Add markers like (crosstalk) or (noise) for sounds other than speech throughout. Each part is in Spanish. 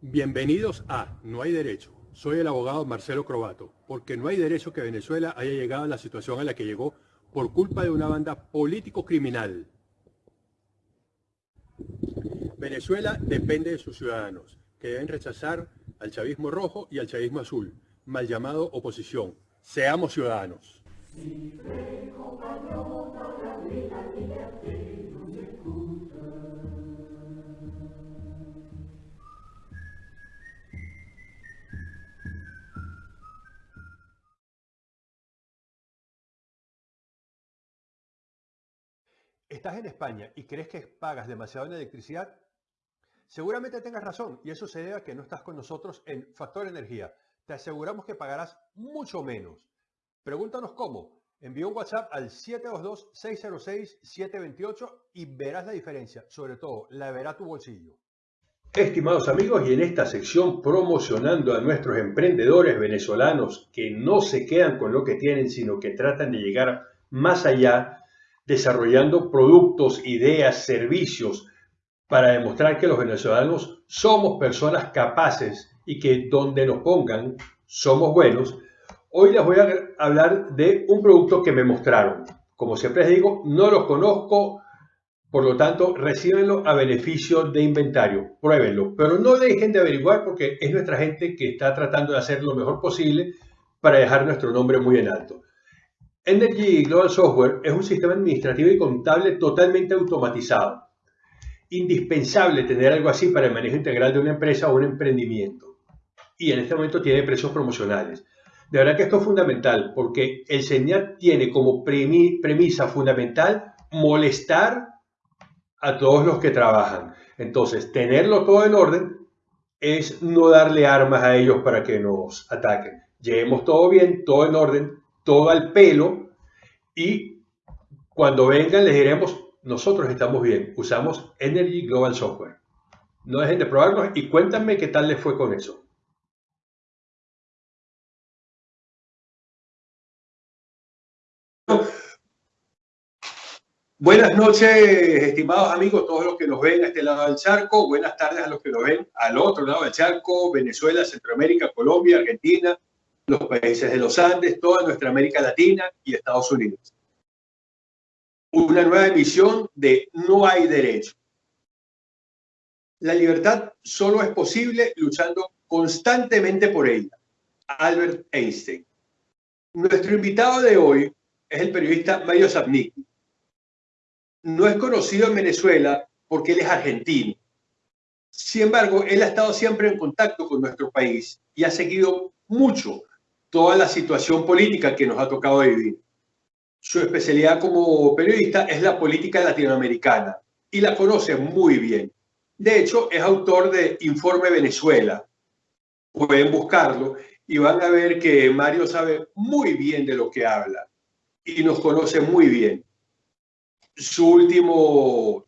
Bienvenidos a No hay derecho. Soy el abogado Marcelo Crobato, porque no hay derecho que Venezuela haya llegado a la situación a la que llegó por culpa de una banda político-criminal. Venezuela depende de sus ciudadanos, que deben rechazar al chavismo rojo y al chavismo azul, mal llamado oposición. Seamos ciudadanos. ¿Estás en España y crees que pagas demasiado en electricidad? Seguramente tengas razón y eso se debe a que no estás con nosotros en Factor Energía. Te aseguramos que pagarás mucho menos. Pregúntanos cómo. Envía un WhatsApp al 722-606-728 y verás la diferencia. Sobre todo, la verá tu bolsillo. Estimados amigos, y en esta sección promocionando a nuestros emprendedores venezolanos que no se quedan con lo que tienen, sino que tratan de llegar más allá, desarrollando productos, ideas, servicios para demostrar que los venezolanos somos personas capaces y que donde nos pongan somos buenos, hoy les voy a hablar de un producto que me mostraron. Como siempre les digo, no los conozco, por lo tanto, recíbenlo a beneficio de inventario, pruébenlo, pero no dejen de averiguar porque es nuestra gente que está tratando de hacer lo mejor posible para dejar nuestro nombre muy en alto. Energy Global Software es un sistema administrativo y contable totalmente automatizado. Indispensable tener algo así para el manejo integral de una empresa o un emprendimiento. Y en este momento tiene precios promocionales. De verdad que esto es fundamental porque el señal tiene como premisa fundamental molestar a todos los que trabajan. Entonces, tenerlo todo en orden es no darle armas a ellos para que nos ataquen. Llevemos todo bien, todo en orden, todo al pelo y cuando vengan les diremos, nosotros estamos bien, usamos Energy Global Software. No dejen de probarlo y cuéntame qué tal les fue con eso. Buenas noches, estimados amigos, todos los que nos ven a este lado del charco. Buenas tardes a los que nos ven al otro lado del charco, Venezuela, Centroamérica, Colombia, Argentina, los países de los Andes, toda nuestra América Latina y Estados Unidos. Una nueva emisión de No hay derecho. La libertad solo es posible luchando constantemente por ella. Albert Einstein. Nuestro invitado de hoy es el periodista Mario Zapnicki. No es conocido en Venezuela porque él es argentino. Sin embargo, él ha estado siempre en contacto con nuestro país y ha seguido mucho toda la situación política que nos ha tocado vivir. Su especialidad como periodista es la política latinoamericana y la conoce muy bien. De hecho, es autor de Informe Venezuela. Pueden buscarlo y van a ver que Mario sabe muy bien de lo que habla y nos conoce muy bien. Su último,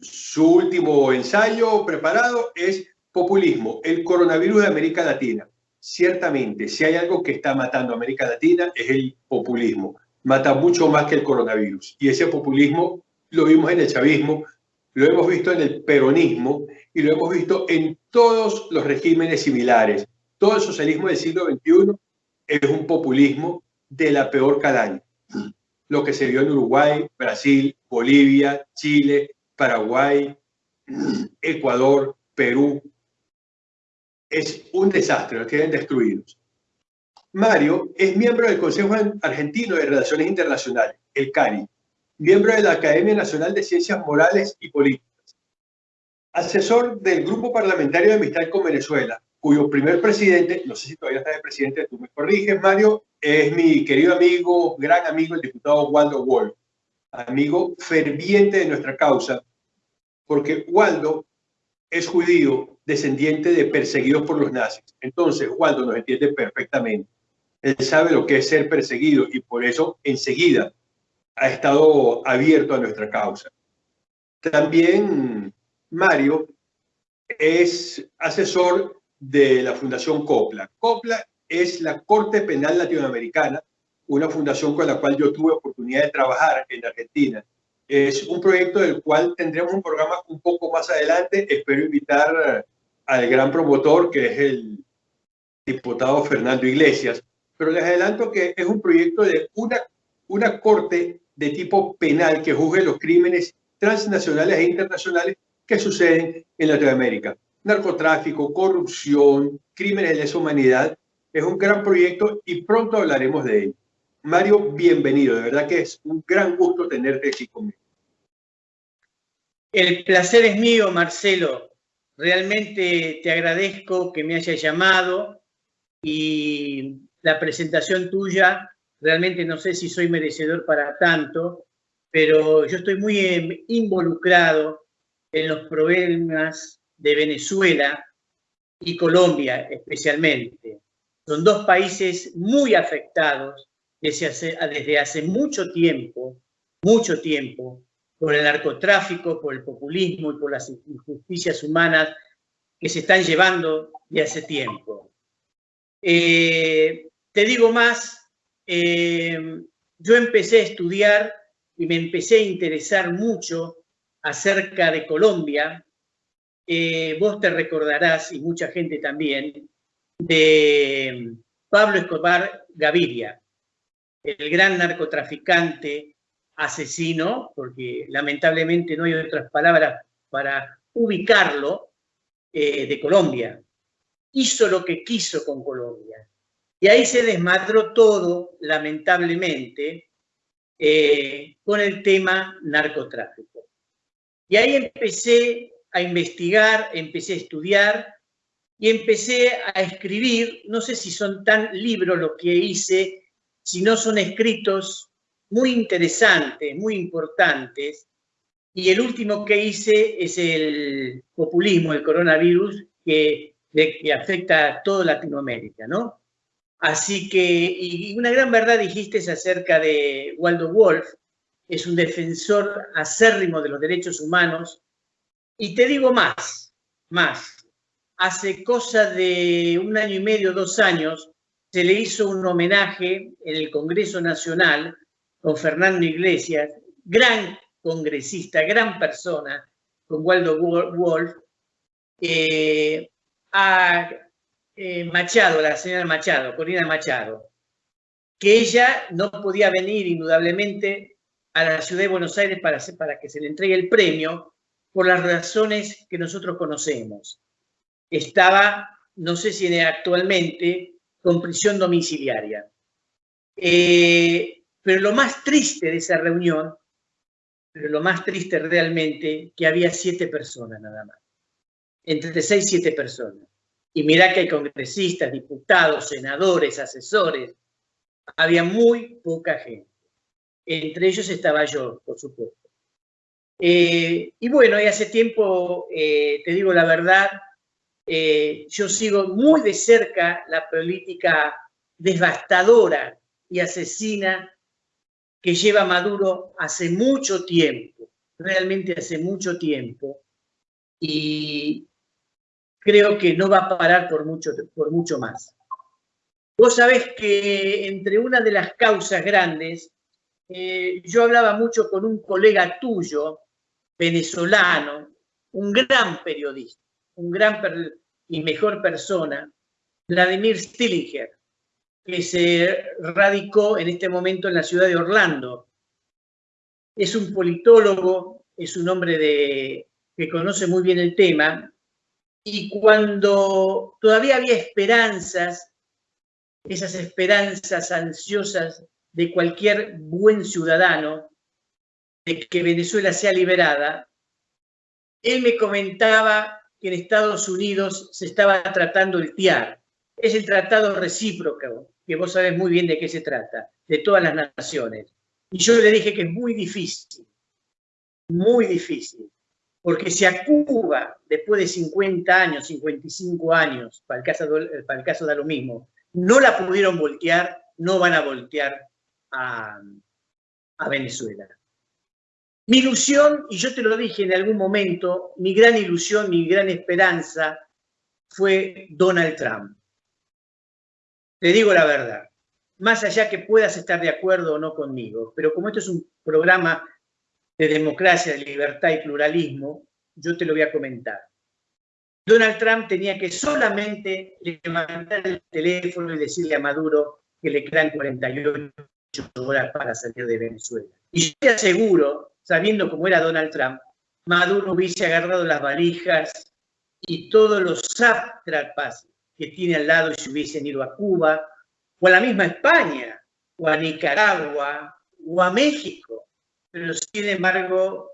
su último ensayo preparado es Populismo, el coronavirus de América Latina ciertamente, si hay algo que está matando a América Latina es el populismo. Mata mucho más que el coronavirus. Y ese populismo lo vimos en el chavismo, lo hemos visto en el peronismo y lo hemos visto en todos los regímenes similares. Todo el socialismo del siglo XXI es un populismo de la peor calaña. Lo que se vio en Uruguay, Brasil, Bolivia, Chile, Paraguay, Ecuador, Perú, es un desastre, los tienen destruidos. Mario es miembro del Consejo Argentino de Relaciones Internacionales, el CARI, miembro de la Academia Nacional de Ciencias Morales y Políticas, asesor del Grupo Parlamentario de Amistad con Venezuela, cuyo primer presidente, no sé si todavía está de presidente, tú me corriges, Mario, es mi querido amigo, gran amigo, el diputado Waldo Wolf, amigo ferviente de nuestra causa, porque Waldo es judío descendiente de perseguidos por los nazis. Entonces, Waldo nos entiende perfectamente. Él sabe lo que es ser perseguido y por eso enseguida ha estado abierto a nuestra causa. También Mario es asesor de la Fundación COPLA. COPLA es la Corte Penal Latinoamericana, una fundación con la cual yo tuve oportunidad de trabajar en Argentina. Es un proyecto del cual tendremos un programa un poco más adelante. Espero invitar al gran promotor, que es el diputado Fernando Iglesias. Pero les adelanto que es un proyecto de una, una corte de tipo penal que juzgue los crímenes transnacionales e internacionales que suceden en Latinoamérica. Narcotráfico, corrupción, crímenes de lesa humanidad. Es un gran proyecto y pronto hablaremos de él. Mario, bienvenido. De verdad que es un gran gusto tenerte aquí conmigo. El placer es mío, Marcelo. Realmente te agradezco que me hayas llamado y la presentación tuya, realmente no sé si soy merecedor para tanto, pero yo estoy muy em, involucrado en los problemas de Venezuela y Colombia especialmente. Son dos países muy afectados desde hace, desde hace mucho tiempo, mucho tiempo, por el narcotráfico, por el populismo y por las injusticias humanas que se están llevando de hace tiempo. Eh, te digo más, eh, yo empecé a estudiar y me empecé a interesar mucho acerca de Colombia. Eh, vos te recordarás, y mucha gente también, de Pablo Escobar Gaviria, el gran narcotraficante asesino, porque lamentablemente no hay otras palabras para ubicarlo, eh, de Colombia. Hizo lo que quiso con Colombia. Y ahí se desmadró todo, lamentablemente, eh, con el tema narcotráfico. Y ahí empecé a investigar, empecé a estudiar y empecé a escribir, no sé si son tan libros los que hice, si no son escritos muy interesantes, muy importantes. Y el último que hice es el populismo, el coronavirus, que, que afecta a toda Latinoamérica, ¿no? Así que, y una gran verdad dijiste acerca de Waldo Wolf, es un defensor acérrimo de los derechos humanos. Y te digo más, más. Hace cosa de un año y medio, dos años, se le hizo un homenaje en el Congreso Nacional con Fernando Iglesias, gran congresista, gran persona, con Waldo Wolf, eh, a eh, Machado, la señora Machado, Corina Machado, que ella no podía venir indudablemente a la ciudad de Buenos Aires para, para que se le entregue el premio por las razones que nosotros conocemos. Estaba, no sé si actualmente, con prisión domiciliaria. Eh, pero lo más triste de esa reunión, pero lo más triste realmente, que había siete personas nada más. Entre seis y siete personas. Y mirá que hay congresistas, diputados, senadores, asesores. Había muy poca gente. Entre ellos estaba yo, por supuesto. Eh, y bueno, y hace tiempo, eh, te digo la verdad, eh, yo sigo muy de cerca la política devastadora y asesina que lleva Maduro hace mucho tiempo, realmente hace mucho tiempo, y creo que no va a parar por mucho, por mucho más. Vos sabés que entre una de las causas grandes, yo hablaba mucho con un colega tuyo, venezolano, un gran periodista, un gran y mejor persona, Vladimir Stillinger, que se radicó en este momento en la ciudad de Orlando. Es un politólogo, es un hombre de, que conoce muy bien el tema, y cuando todavía había esperanzas, esas esperanzas ansiosas de cualquier buen ciudadano, de que Venezuela sea liberada, él me comentaba que en Estados Unidos se estaba tratando el TIAR, es el tratado recíproco, que vos sabés muy bien de qué se trata, de todas las naciones. Y yo le dije que es muy difícil, muy difícil, porque si a Cuba, después de 50 años, 55 años, para el caso, para el caso da lo mismo, no la pudieron voltear, no van a voltear a, a Venezuela. Mi ilusión, y yo te lo dije en algún momento, mi gran ilusión, mi gran esperanza fue Donald Trump. Te digo la verdad. más allá que puedas estar de acuerdo o no conmigo, pero como esto es un programa de democracia, de libertad y pluralismo, yo te lo voy a comentar. Donald Trump tenía que solamente levantar el teléfono y decirle a Maduro que le quedan 48 horas para salir de Venezuela. Y yo te aseguro, sabiendo cómo era Donald Trump, Maduro hubiese agarrado las valijas y todos los sátrapas que tiene al lado y se hubiesen ido a Cuba, o a la misma España, o a Nicaragua, o a México. Pero sin embargo,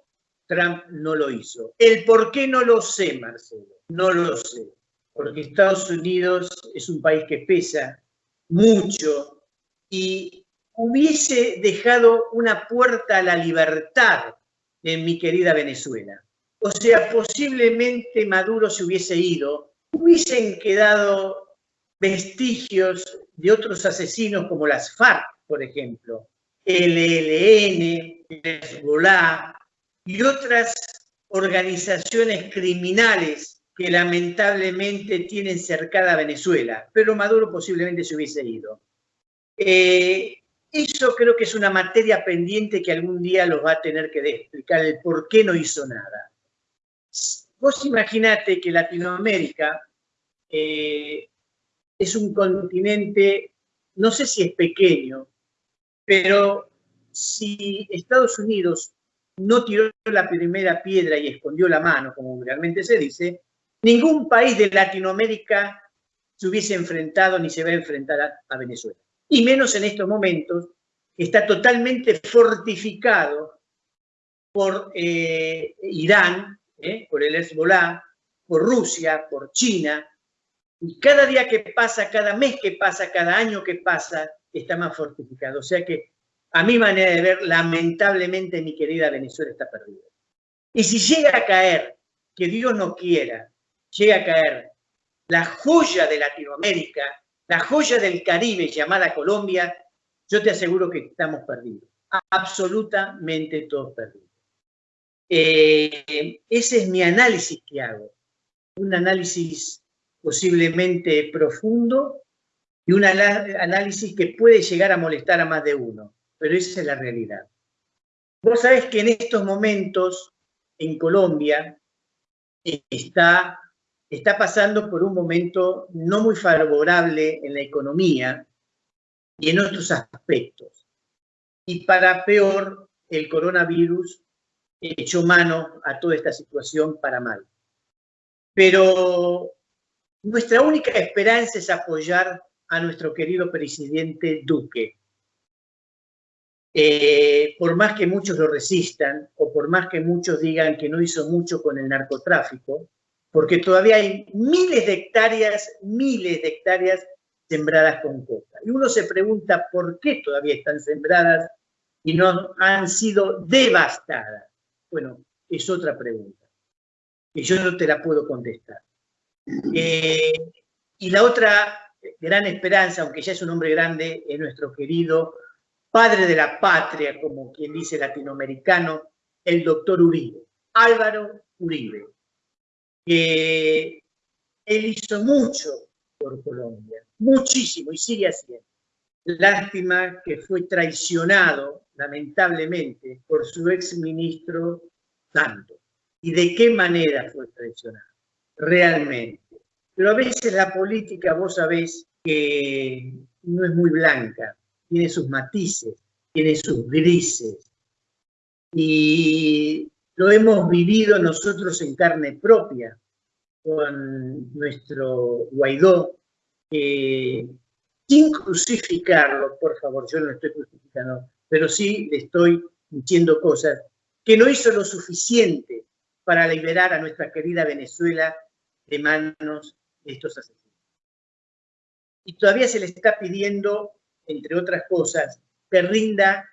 Trump no lo hizo. El por qué no lo sé, Marcelo, no lo sé. Porque Estados Unidos es un país que pesa mucho y hubiese dejado una puerta a la libertad en mi querida Venezuela. O sea, posiblemente Maduro se hubiese ido, hubiesen quedado vestigios de otros asesinos como las FARC, por ejemplo, el ELN, Hezbollah y otras organizaciones criminales que lamentablemente tienen cercada a Venezuela, pero Maduro posiblemente se hubiese ido. Eh, eso creo que es una materia pendiente que algún día los va a tener que explicar el por qué no hizo nada. Vos imaginate que Latinoamérica eh, es un continente, no sé si es pequeño, pero si Estados Unidos no tiró la primera piedra y escondió la mano, como realmente se dice, ningún país de Latinoamérica se hubiese enfrentado ni se va a enfrentar a, Venezuela. Y menos en estos momentos, que está totalmente fortificado por eh, Irán, eh, por el Hezbollah, por Rusia, por China, y cada día que pasa, cada mes que pasa, cada año que pasa, está más fortificado. O sea que, a mi manera de ver, lamentablemente mi querida Venezuela está perdida. Y si llega a caer, que Dios no quiera, llega a caer la joya de Latinoamérica, la joya del Caribe llamada Colombia, yo te aseguro que estamos perdidos. Absolutamente todos perdidos. Eh, ese es mi análisis que hago. Un análisis posiblemente profundo y un análisis que puede llegar a molestar a más de uno, pero esa es la realidad. Vos sabés que en estos momentos en Colombia está, está pasando por un momento no muy favorable en la economía y en otros aspectos. Y para peor, el coronavirus echó mano a toda esta situación para mal. Pero nuestra única esperanza es apoyar a nuestro querido presidente Duque. Eh, por más que muchos lo resistan o por más que muchos digan que no hizo mucho con el narcotráfico, porque todavía hay miles de hectáreas, miles de hectáreas sembradas con coca. Y uno se pregunta por qué todavía están sembradas y no han sido devastadas. Bueno, es otra pregunta, que yo no te la puedo contestar. Eh, y la otra gran esperanza, aunque ya es un hombre grande, es nuestro querido padre de la patria, como quien dice latinoamericano, el doctor Uribe, Álvaro Uribe, que él hizo mucho por Colombia, muchísimo, y sigue haciendo. Lástima que fue traicionado, lamentablemente, por su ex ministro Santos. ¿Y de qué manera fue traicionado? realmente. Pero a veces la política, vos sabés que no es muy blanca, tiene sus matices, tiene sus grises. Y lo hemos vivido nosotros en carne propia con nuestro Guaidó, sin crucificarlo, por favor, yo no estoy crucificando, pero sí le estoy diciendo cosas, que no hizo lo suficiente para liberar a nuestra querida Venezuela de manos de estos asesinos. Y todavía se le está pidiendo, entre otras cosas, que rinda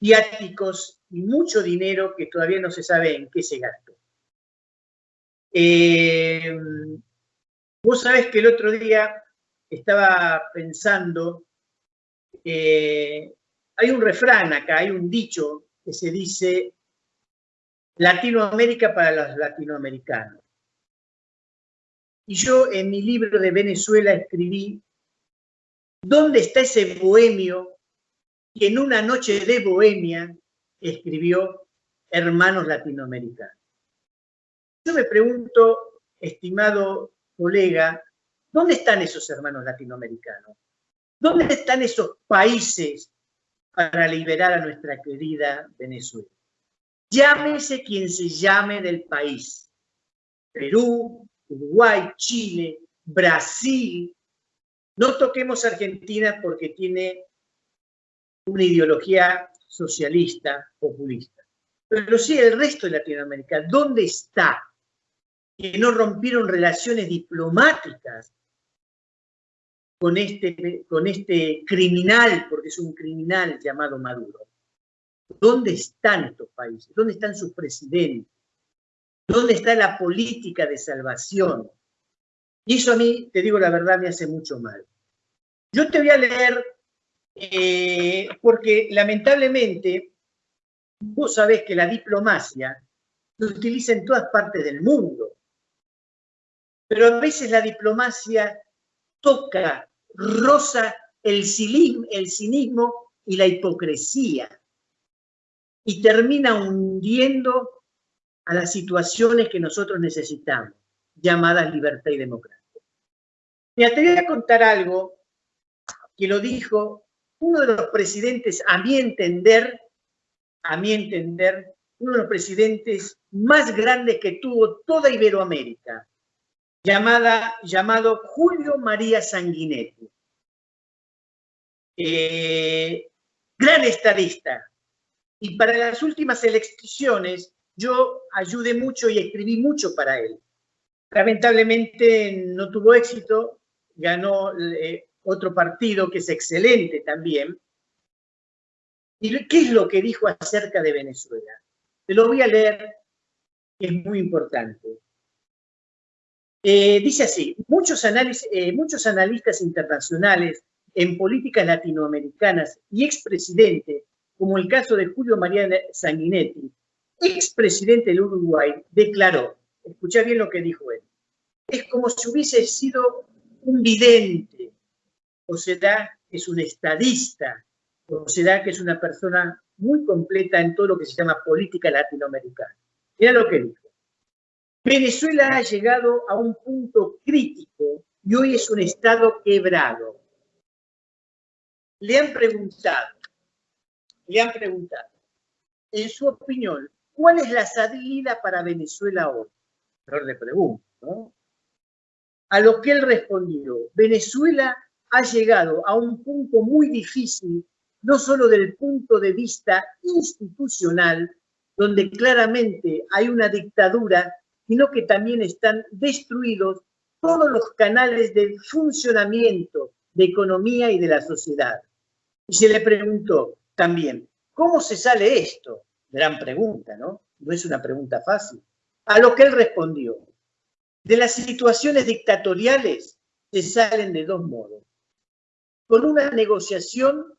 viáticos y mucho dinero que todavía no se sabe en qué se gastó. Eh, vos sabés que el otro día estaba pensando, eh, hay un refrán acá, hay un dicho que se dice Latinoamérica para los latinoamericanos. Y yo en mi libro de Venezuela escribí ¿Dónde está ese bohemio que en una noche de bohemia escribió Hermanos Latinoamericanos? Yo me pregunto, estimado colega, ¿dónde están esos hermanos latinoamericanos? ¿Dónde están esos países para liberar a nuestra querida Venezuela? Llámese quien se llame del país. Perú, Uruguay, Chile, Brasil. No toquemos Argentina porque tiene una ideología socialista, populista. Pero sí el resto de Latinoamérica, ¿dónde está? Que no rompieron relaciones diplomáticas con este, con este criminal, porque es un criminal llamado Maduro. ¿Dónde están estos países? ¿Dónde están sus presidentes? ¿Dónde está la política de salvación? Y eso a mí, te digo la verdad, me hace mucho mal. Yo te voy a leer, eh, porque lamentablemente, vos sabés que la diplomacia se utiliza en todas partes del mundo, pero a veces la diplomacia toca, rosa el cinismo y la hipocresía y termina hundiendo a las situaciones que nosotros necesitamos, llamadas libertad y democracia. Me te voy a contar algo que lo dijo uno de los presidentes, a mi entender, a mi entender, uno de los presidentes más grandes que tuvo toda Iberoamérica, llamada, llamado Julio María Sanguinetti. Eh, gran estadista, y para las últimas elecciones yo ayudé mucho y escribí mucho para él. Lamentablemente no tuvo éxito, ganó eh, otro partido que es excelente también. ¿Y qué es lo que dijo acerca de Venezuela? Te lo voy a leer, es muy importante. Eh, dice así, muchos, eh, muchos analistas internacionales en políticas latinoamericanas y expresidentes como el caso de Julio María Sanguinetti, expresidente del Uruguay, declaró, escucha bien lo que dijo él, es como si hubiese sido un vidente, o será que es un estadista, o será que es una persona muy completa en todo lo que se llama política latinoamericana. Mira lo que dijo. Venezuela ha llegado a un punto crítico y hoy es un estado quebrado. Le han preguntado, le han preguntado, en su opinión, ¿cuál es la salida para Venezuela hoy? Le pregunto. A lo que él respondió, Venezuela ha llegado a un punto muy difícil, no solo del punto de vista institucional, donde claramente hay una dictadura, sino que también están destruidos todos los canales de funcionamiento de economía y de la sociedad. Y se le preguntó, también, ¿cómo se sale esto? Gran pregunta, ¿no? No es una pregunta fácil. A lo que él respondió, de las situaciones dictatoriales se salen de dos modos. Con una negociación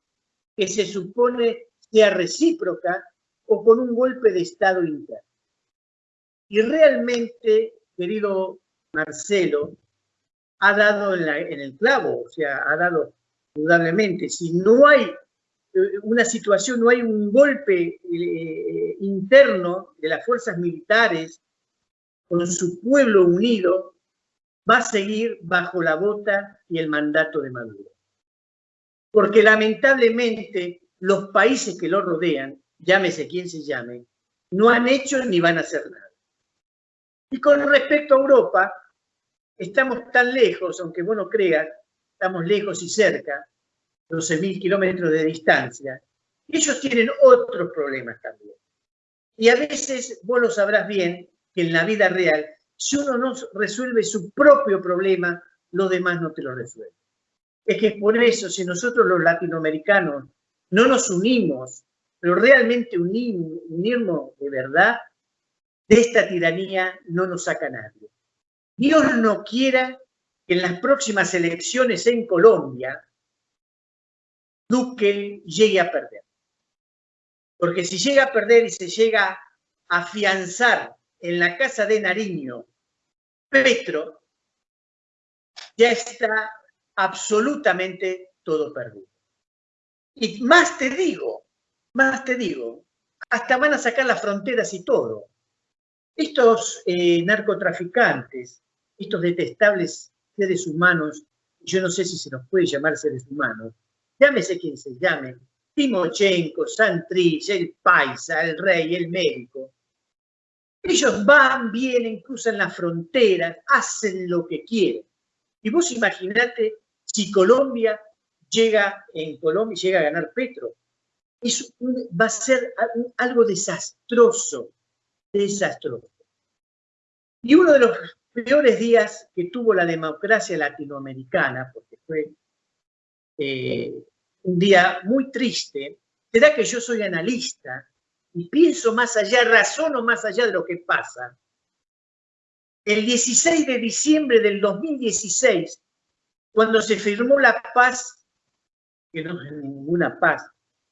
que se supone sea recíproca o con un golpe de Estado interno. Y realmente, querido Marcelo, ha dado en, el clavo, o sea, ha dado indudablemente, si no hay una situación, no hay un golpe eh, interno de las fuerzas militares con su pueblo unido, va a seguir bajo la bota y el mandato de Maduro. Porque lamentablemente los países que lo rodean, llámese quien se llame, no han hecho ni van a hacer nada. Y con respecto a Europa, estamos tan lejos, aunque vos no creas, estamos lejos y cerca, 12.000 kilómetros de distancia, ellos tienen otros problemas también. Y a veces vos lo sabrás bien que en la vida real, si uno no resuelve su propio problema, los demás no te lo resuelven. Es que por eso, si nosotros los latinoamericanos no nos unimos, pero realmente unirnos de verdad, de esta tiranía no nos saca nadie. Dios no quiera que en las próximas elecciones en Colombia, Duque llegue a perder. Porque si llega a perder y se llega a afianzar en la casa de Nariño, Petro ya está absolutamente todo perdido. Y más te digo, más te digo, hasta van a sacar las fronteras y todo. Estos eh, narcotraficantes, estos detestables seres humanos, yo no sé si se nos puede llamar seres humanos, llámese quien se llame, Timochenko, Santrich, el paisa, el rey, el médico. Ellos van, vienen, cruzan las fronteras, hacen lo que quieren. Y vos imaginate si Colombia llega, en Colombia llega a ganar Petro. Eso va a ser algo desastroso, desastroso. Y uno de los peores días que tuvo la democracia latinoamericana, porque fue eh, un día muy triste, será que yo soy analista y pienso más allá, razono más allá de lo que pasa. El 16 de diciembre del 2016, cuando se firmó la paz, que no es ninguna paz,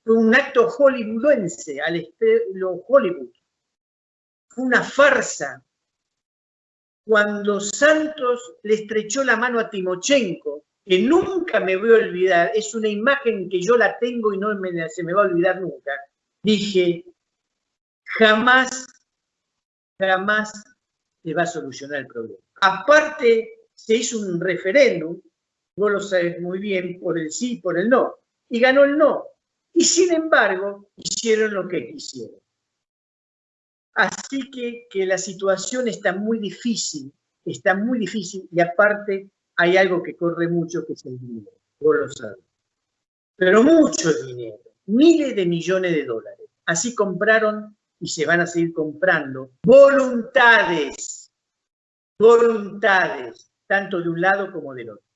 fue un acto hollywoodense, al estilo Hollywood. Fue una farsa. Cuando Santos le estrechó la mano a Timochenko, que nunca me voy a olvidar, es una imagen que yo la tengo y no se me va a olvidar nunca, dije, jamás, jamás se va a solucionar el problema. Aparte, se hizo un referéndum, vos lo sabes muy bien, por el sí, por el no, y ganó el no. Y sin embargo, hicieron lo que quisieron. Así que, que la situación está muy difícil, está muy difícil, y aparte hay algo que corre mucho que es el dinero, vos lo sabes. Pero mucho dinero, miles de millones de dólares. Así compraron y se van a seguir comprando voluntades, voluntades, tanto de un lado como del otro.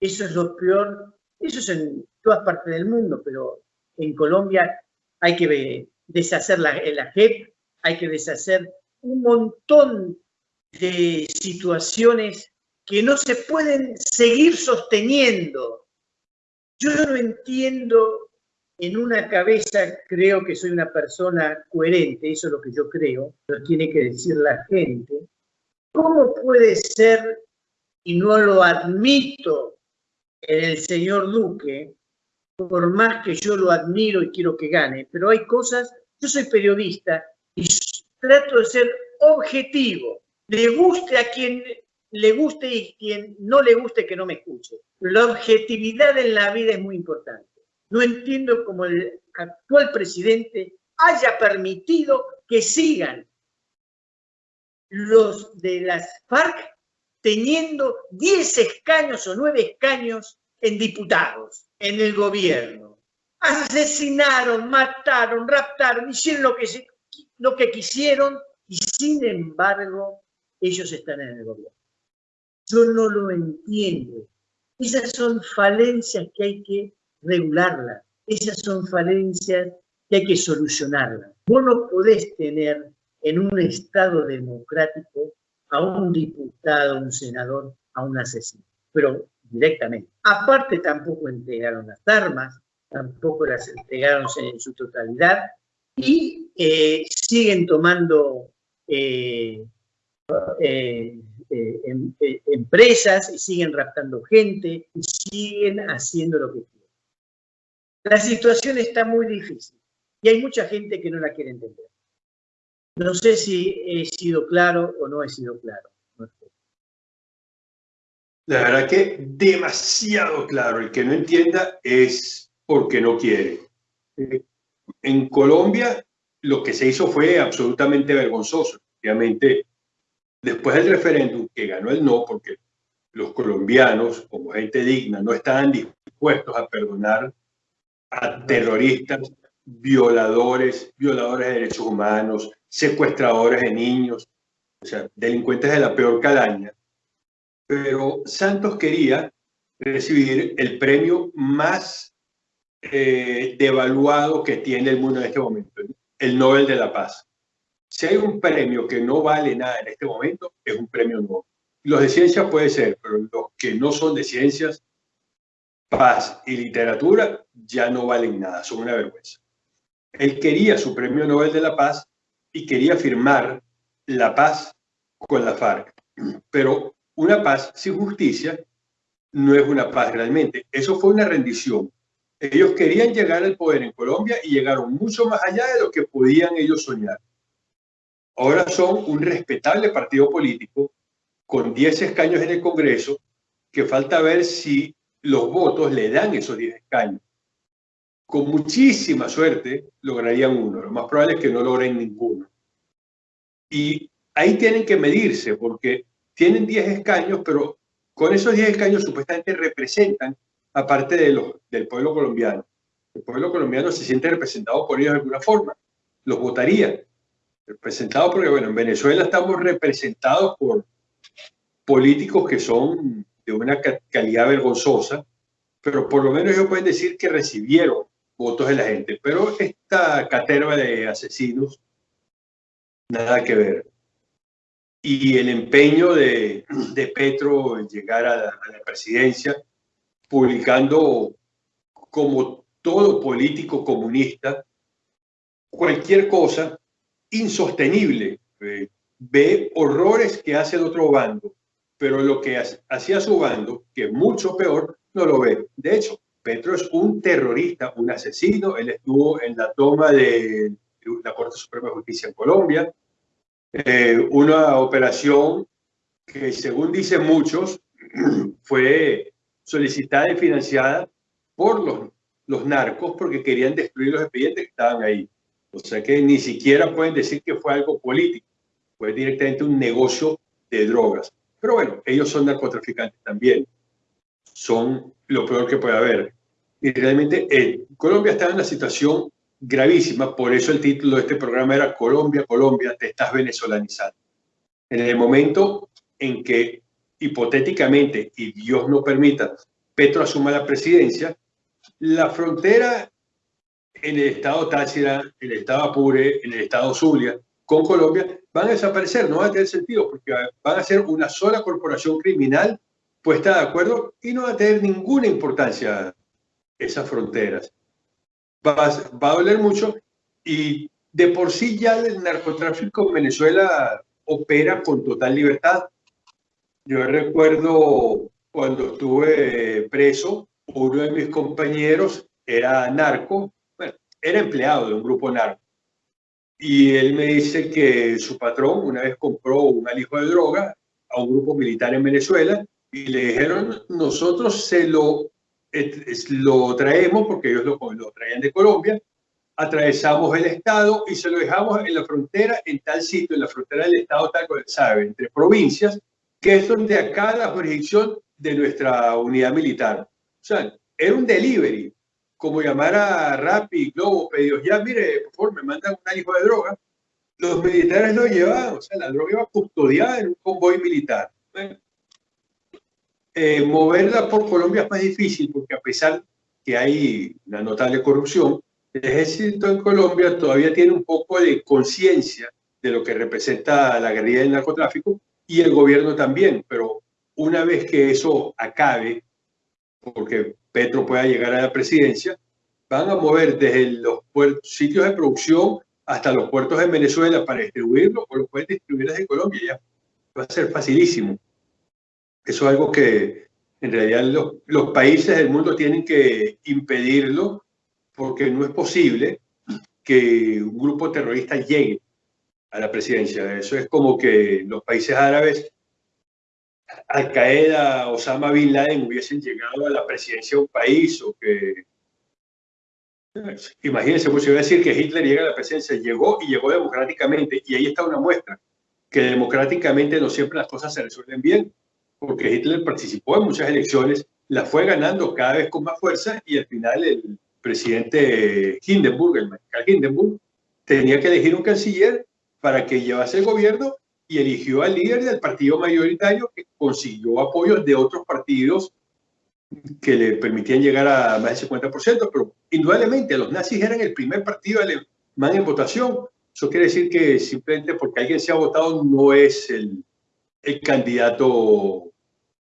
Eso es lo peor, eso es en todas partes del mundo, pero en Colombia hay que deshacer la, la JEP, hay que deshacer un montón de situaciones que no se pueden seguir sosteniendo. Yo no entiendo en una cabeza, creo que soy una persona coherente, eso es lo que yo creo, lo tiene que decir la gente. ¿Cómo puede ser, y no lo admito el señor Duque, por más que yo lo admiro y quiero que gane, pero hay cosas, yo soy periodista y trato de ser objetivo, le guste a quien le guste y quien no le guste que no me escuche. La objetividad en la vida es muy importante. No entiendo cómo el actual presidente haya permitido que sigan los de las FARC teniendo 10 escaños o 9 escaños en diputados, en el gobierno. Asesinaron, mataron, raptaron, hicieron lo que, lo que quisieron y sin embargo ellos están en el gobierno. Yo no lo entiendo. Esas son falencias que hay que regularlas. Esas son falencias que hay que solucionarlas. Vos no podés tener en un Estado democrático a un diputado, a un senador, a un asesino, pero directamente. Aparte tampoco entregaron las armas, tampoco las entregaron en su totalidad y eh, siguen tomando eh, eh, em, empresas y siguen raptando gente y siguen haciendo lo que quieren. La situación está muy difícil y hay mucha gente que no la quiere entender. No sé si he sido claro o no he sido claro. La verdad que demasiado claro. El que no entienda es porque no quiere. En Colombia lo que se hizo fue absolutamente vergonzoso. Obviamente después del referéndum que ganó el no, porque los colombianos, como gente digna, no estaban dispuestos a perdonar a terroristas, violadores, violadores de derechos humanos, secuestradores de niños, o sea, delincuentes de la peor calaña. Pero Santos quería recibir el premio más eh, devaluado que tiene el mundo en este momento, el Nobel de la Paz. Si hay un premio que no vale nada en este momento, es un premio nuevo. Los de ciencias puede ser, pero los que no son de ciencias, paz y literatura ya no valen nada, son una vergüenza. Él quería su premio Nobel de la Paz y quería firmar la paz con la FARC. Pero una paz sin justicia no es una paz realmente. Eso fue una rendición. Ellos querían llegar al poder en Colombia y llegaron mucho más allá de lo que podían ellos soñar. Ahora son un respetable partido político con 10 escaños en el Congreso, que falta ver si los votos le dan esos 10 escaños. Con muchísima suerte lograrían uno. Lo más probable es que no logren ninguno. Y ahí tienen que medirse porque tienen 10 escaños, pero con esos 10 escaños supuestamente representan aparte de del pueblo colombiano. El pueblo colombiano se siente representado por ellos de alguna forma. Los votaría. Representado porque, bueno, en Venezuela estamos representados por políticos que son de una calidad vergonzosa, pero por lo menos ellos pueden decir que recibieron votos de la gente. Pero esta caterva de asesinos, nada que ver y el empeño de, de Petro en llegar a la, presidencia, publicando como todo político comunista, cualquier cosa insostenible. Eh, ve horrores que hace el otro bando, pero lo que hacía su bando, que es mucho peor, no lo ve. De hecho, Petro es un terrorista, un asesino. Él estuvo en la toma de la Corte Suprema de Justicia en Colombia, eh, una operación que según dicen muchos (clears throat) fue solicitada y financiada por los, los narcos porque querían destruir los expedientes que estaban ahí. O sea que ni siquiera pueden decir que fue algo político, fue directamente un negocio de drogas. Pero bueno, ellos son narcotraficantes también. Son lo peor que puede haber. Y realmente eh, Colombia está en una situación gravísima, por eso el título de este programa era Colombia, Colombia, te estás venezolanizando. En el momento en que hipotéticamente, y Dios no permita, Petro asuma la presidencia, la frontera en el estado Táchira, en el estado Apure, en el estado Zulia, con Colombia, van a desaparecer, no va a tener sentido, porque van a ser una sola corporación criminal puesta de acuerdo y no va a tener ninguna importancia esas fronteras va, a doler mucho y de por sí ya el narcotráfico en Venezuela opera con total libertad. Yo recuerdo cuando estuve preso, uno de mis compañeros era narco, bueno, era empleado de un grupo narco. Y él me dice que su patrón una vez compró un alijo de droga a un grupo militar en Venezuela y le dijeron, nosotros se lo lo traemos porque ellos lo, lo traían de Colombia, atravesamos el estado y se lo dejamos en la frontera, en tal sitio, en la frontera del estado, tal como sabe, entre provincias, que es donde acá la jurisdicción de nuestra unidad militar. O sea, era un delivery, como llamar a Rappi, Globo, pedidos, ya mire, por favor, me mandan un hijo de droga. Los militares lo llevaban, o sea, la droga iba custodiada en un convoy militar. Eh, moverla por Colombia es más difícil porque a pesar que hay una notable corrupción, el ejército en Colombia todavía tiene un poco de conciencia de lo que representa la guerrilla del narcotráfico y el gobierno también, pero una vez que eso acabe, porque Petro pueda llegar a la presidencia, van a mover desde los sitios de producción hasta los puertos de Venezuela para distribuirlo o lo pueden distribuir desde Colombia ya. Va a ser facilísimo. Eso es algo que en realidad los, países del mundo tienen que impedirlo porque no es posible que un grupo terrorista llegue a la presidencia. Eso es como que los países árabes, Al Qaeda, Osama Bin Laden hubiesen llegado a la presidencia de un país o que... Imagínense, pues si voy a decir que Hitler llega a la presidencia, llegó y llegó democráticamente, y ahí está una muestra, que democráticamente no siempre las cosas se resuelven bien porque Hitler participó en muchas elecciones, las fue ganando cada vez con más fuerza y al final el presidente Hindenburg, el mariscal Hindenburg, tenía que elegir un canciller para que llevase el gobierno y eligió al líder del partido mayoritario que consiguió apoyos de otros partidos que le permitían llegar a más del 50%, pero indudablemente los nazis eran el primer partido alemán en votación. Eso quiere decir que simplemente porque alguien se ha votado no es el, el candidato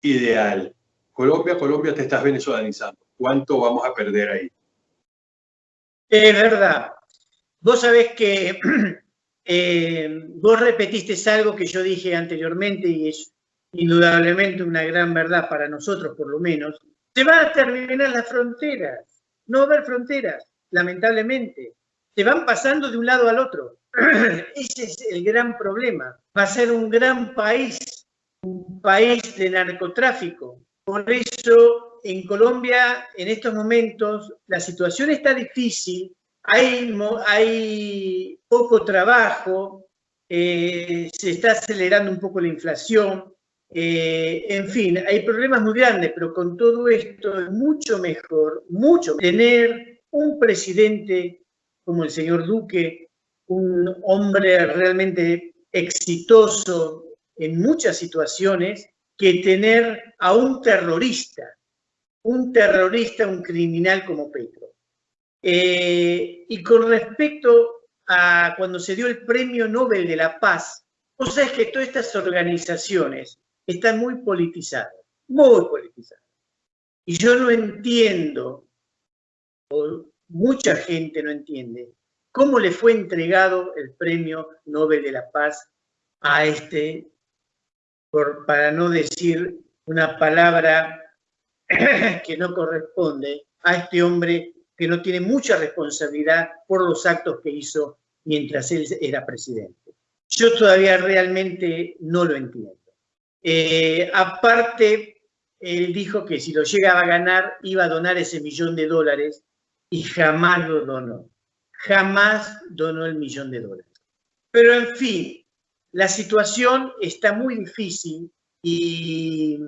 ideal. Colombia, Colombia, te estás venezolanizando. ¿Cuánto vamos a perder ahí? Es verdad. Vos sabés que (clears throat) eh, vos repetiste algo que yo dije anteriormente y es indudablemente una gran verdad para nosotros por lo menos, se van a terminar las fronteras. No va a haber fronteras, lamentablemente. Se van pasando de un lado al otro. (clears throat) Ese es el gran problema. Va a ser un gran país, un país de narcotráfico. Por eso en Colombia en estos momentos la situación está difícil, hay, poco trabajo, eh, se está acelerando un poco la inflación, eh, en fin, hay problemas muy grandes, pero con todo esto es mucho mejor, mucho tener un presidente como el señor Duque, un hombre realmente exitoso en muchas situaciones, que tener a un terrorista, un terrorista, un criminal como Petro. Eh, y con respecto a cuando se dio el Premio Nobel de la Paz, vos sabés que todas estas organizaciones están muy politizadas, muy politizadas. Y yo no entiendo, o mucha gente no entiende, cómo le fue entregado el Premio Nobel de la Paz a este, para no decir una palabra (clears throat) que no corresponde, a este hombre que no tiene mucha responsabilidad por los actos que hizo mientras él era presidente. Yo todavía realmente no lo entiendo. Eh, aparte, él dijo que si lo llegaba a ganar iba a donar ese millón de dólares y jamás lo donó. Jamás donó el millón de dólares. Pero en fin, la situación está muy difícil y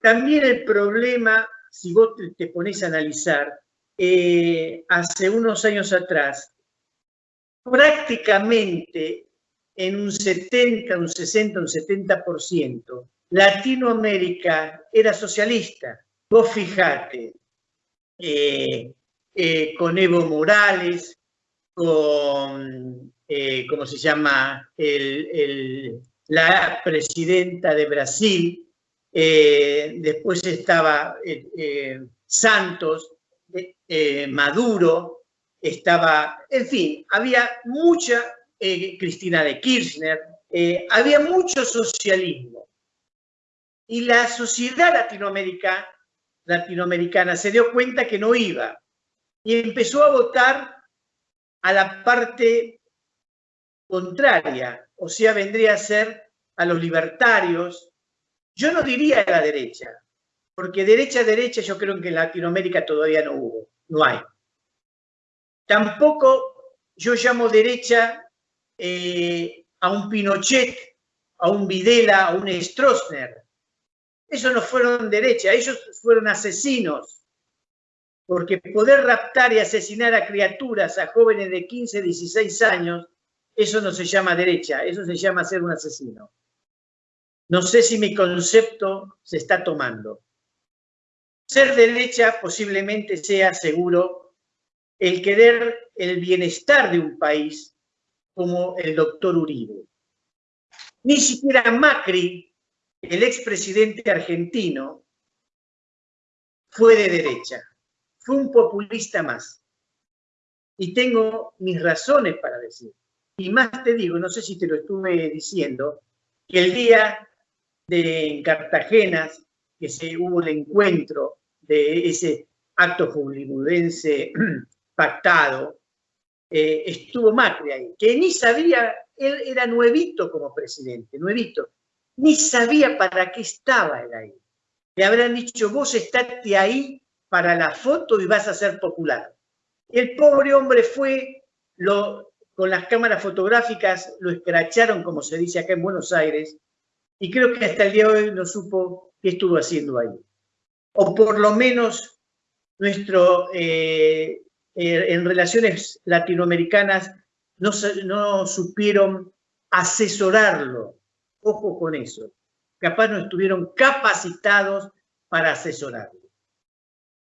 también el problema, si vos te pones a analizar, eh, hace unos años atrás, prácticamente en un 70, un 60, un 70%, Latinoamérica era socialista. Vos fijate, eh, eh, con Evo Morales, con, ¿cómo se llama?, la presidenta de Brasil, después estaba Santos, eh, Maduro, estaba, en fin, había mucha, eh, Cristina de Kirchner, eh, había mucho socialismo. Y la sociedad latinoamericana, latinoamericana se dio cuenta que no iba y empezó a votar a la parte contraria, o sea, vendría a ser a los libertarios, yo no diría a la derecha, porque derecha derecha yo creo que en Latinoamérica todavía no hubo, no hay. Tampoco yo llamo derecha eh, a un Pinochet, a un Videla, a un Stroessner. Esos no fueron derecha, ellos fueron asesinos. Porque poder raptar y asesinar a criaturas, a jóvenes de 15, 16 años, eso no se llama derecha, eso se llama ser un asesino. No sé si mi concepto se está tomando. Ser derecha posiblemente sea seguro el querer el bienestar de un país como el doctor Uribe. Ni siquiera Macri, el expresidente argentino, fue de derecha. Fue un populista más. Y tengo mis razones para decir. Y más te digo, no sé si te lo estuve diciendo, que el día de Cartagena, que se hubo el encuentro de ese acto hollywoodense (clears throat) pactado, eh, estuvo Macri ahí, que ni sabía, él era nuevito como presidente, nuevito, ni sabía para qué estaba él ahí. Le habrán dicho, vos estate ahí para la foto y vas a ser popular. El pobre hombre fue, lo, con las cámaras fotográficas lo escracharon, como se dice acá en Buenos Aires, y creo que hasta el día de hoy no supo qué estuvo haciendo ahí o por lo menos nuestro, eh, eh, en relaciones latinoamericanas no, no supieron asesorarlo. Ojo con eso. Capaz no estuvieron capacitados para asesorarlo.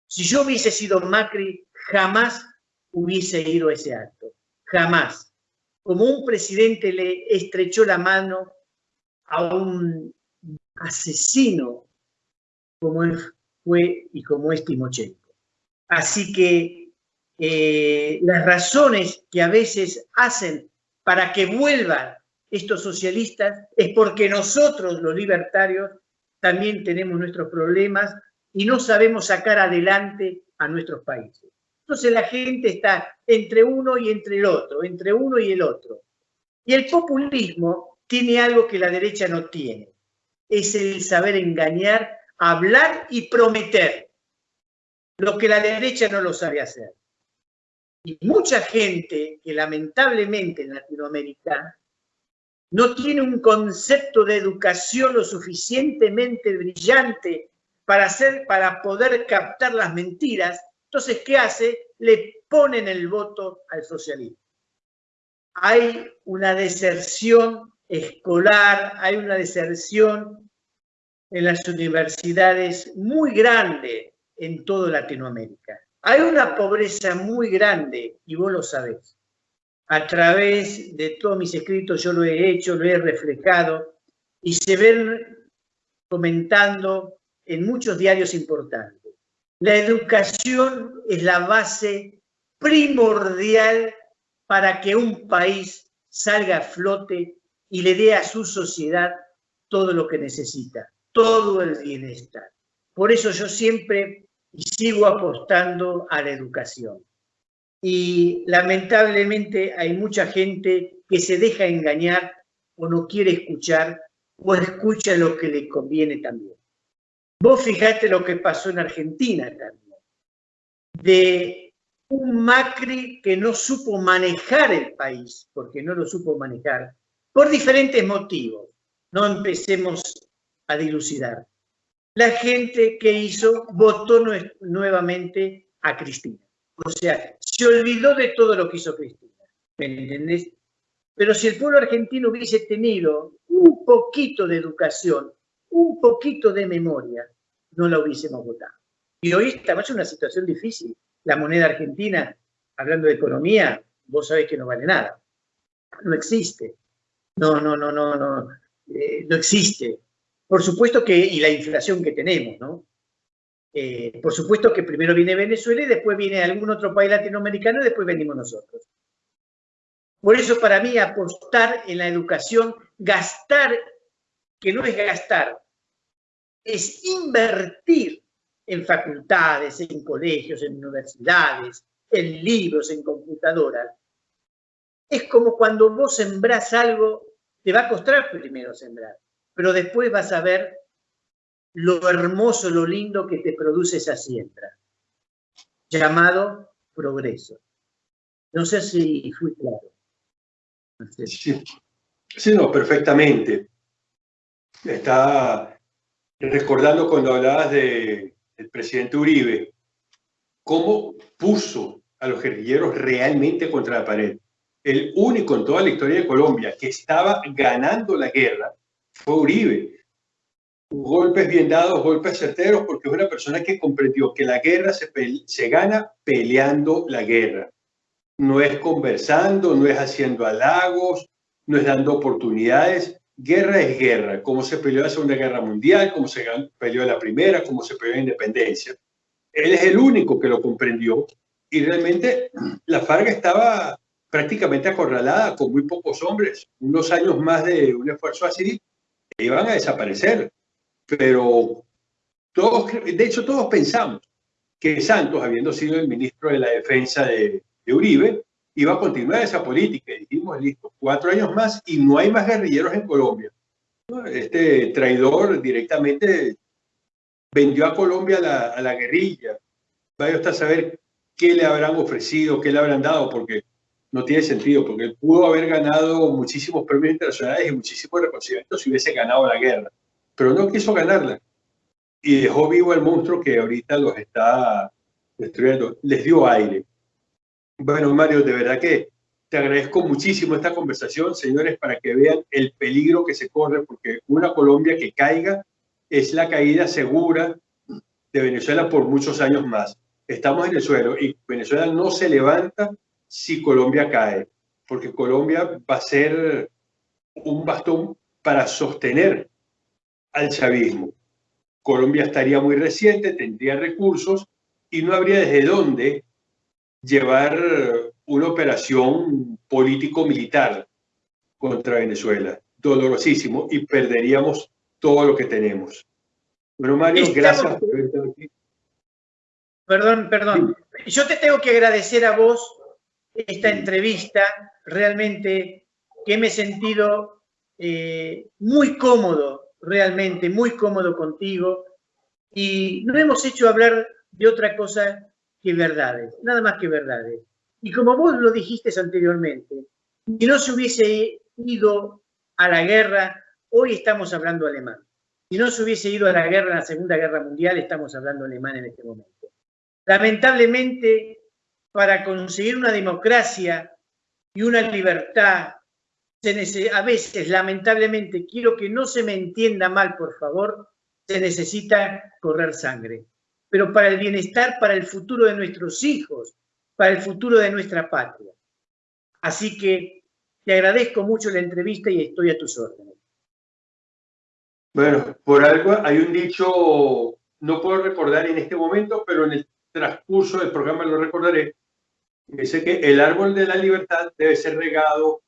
Si yo hubiese sido Macri, jamás hubiese ido a ese acto. Jamás. Como un presidente le estrechó la mano a un asesino como fue y como es Timochenko. Así que eh, las razones que a veces hacen para que vuelvan estos socialistas es porque nosotros, los libertarios, también tenemos nuestros problemas y no sabemos sacar adelante a nuestros países. Entonces la gente está entre uno y entre el otro, entre uno y el otro. Y el populismo tiene algo que la derecha no tiene, es el saber engañar, hablar y prometer, lo que la derecha no lo sabe hacer. Y mucha gente que lamentablemente en Latinoamérica no tiene un concepto de educación lo suficientemente brillante para, hacer, para poder captar las mentiras, entonces, ¿qué hace? Le ponen el voto al socialismo. Hay una deserción escolar, hay una deserción en las universidades muy grande en toda Latinoamérica. Hay una pobreza muy grande y vos lo sabés. A través de todos mis escritos yo lo he hecho, lo he reflejado y se ven comentando en muchos diarios importantes. La educación es la base primordial para que un país salga a flote y le dé a su sociedad todo lo que necesita, todo el bienestar. Por eso yo siempre sigo apostando a la educación. Y lamentablemente hay mucha gente que se deja engañar o no quiere escuchar o escucha lo que le conviene también. Vos fijate lo que pasó en Argentina también, de un Macri que no supo manejar el país, porque no lo supo manejar, por diferentes motivos. No empecemos a dilucidar. La gente que hizo votó nuevamente a Cristina. O sea, se olvidó de todo lo que hizo Cristina. ¿Me entendés? Pero si el pueblo argentino hubiese tenido un poquito de educación, un poquito de memoria, no la hubiésemos votado. Y hoy estamos en una situación difícil. La moneda argentina, hablando de economía, vos sabés que no vale nada. No existe. No, no, no, no, no. Eh, no existe. Por supuesto que, y la inflación que tenemos, ¿no? Eh, por supuesto que primero viene Venezuela y después viene algún otro país latinoamericano y después venimos nosotros. Por eso para mí apostar en la educación, gastar, que no es gastar, es invertir en facultades, en colegios, en universidades, en libros, en computadoras. Es como cuando vos sembrás algo, te va a costar primero sembrar, pero después vas a ver lo hermoso, lo lindo que te produce esa siembra, llamado progreso. No sé si fui claro. Sí, sí no, perfectamente. Está recordando cuando hablabas del presidente Uribe, cómo puso a los guerrilleros realmente contra la pared. El único en toda la historia de Colombia que estaba ganando la guerra fue Uribe. Golpes bien dados, golpes certeros, porque es una persona que comprendió que la guerra se, se gana peleando la guerra. No es conversando, no es haciendo halagos, no es dando oportunidades, guerra es guerra, como se peleó la Segunda Guerra Mundial, como se peleó la Primera, como se peleó la Independencia. Él es el único que lo comprendió y realmente (clears throat) la Farga estaba prácticamente acorralada con muy pocos hombres. Unos años más de un esfuerzo así iban a desaparecer. Pero todos, de hecho todos pensamos que Santos, habiendo sido el ministro de la Defensa de, de Uribe, iba a continuar esa política. Y dijimos, listo, cuatro años más y no hay más guerrilleros en Colombia. Este traidor directamente vendió a Colombia a la, guerrilla. Vaya usted a saber qué le habrán ofrecido, qué le habrán dado, porque no tiene sentido, porque él pudo haber ganado muchísimos premios internacionales y muchísimos reconocimientos si hubiese ganado la guerra, pero no quiso ganarla. Y dejó vivo al monstruo que ahorita los está destruyendo. Les dio aire. Bueno, Mario, de verdad que te agradezco muchísimo esta conversación, señores, para que vean el peligro que se corre, porque una Colombia que caiga es la caída segura de Venezuela por muchos años más. Estamos en el suelo y Venezuela no se levanta si Colombia cae, porque Colombia va a ser un bastón para sostener al chavismo. Colombia estaría muy reciente, tendría recursos y no habría desde dónde llevar una operación político-militar. contra Venezuela. Dolorosísimo y perderíamos todo lo que tenemos. Bueno, Mario, gracias por estar aquí. Perdón, perdón. Yo te tengo que agradecer a vos esta entrevista. Realmente que me he sentido eh, muy cómodo, realmente muy cómodo contigo. Y no hemos hecho hablar de otra cosa que verdades, nada más que verdades. Y como vos lo dijiste anteriormente, si no se hubiese ido a la guerra, hoy estamos hablando alemán. Si no se hubiese ido a la guerra en la Segunda Guerra Mundial, estamos hablando alemán en este momento. Lamentablemente, para conseguir una democracia y una libertad, a veces, lamentablemente, quiero que no se me entienda mal, por favor, se necesita correr sangre. Pero para el bienestar, para el futuro de nuestros hijos, para el futuro de nuestra patria. Así que te agradezco mucho la entrevista y estoy a tus órdenes. Bueno, por algo hay un dicho, no puedo recordar en este momento, pero en el transcurso del programa lo recordaré, dice que el árbol de la libertad debe ser regado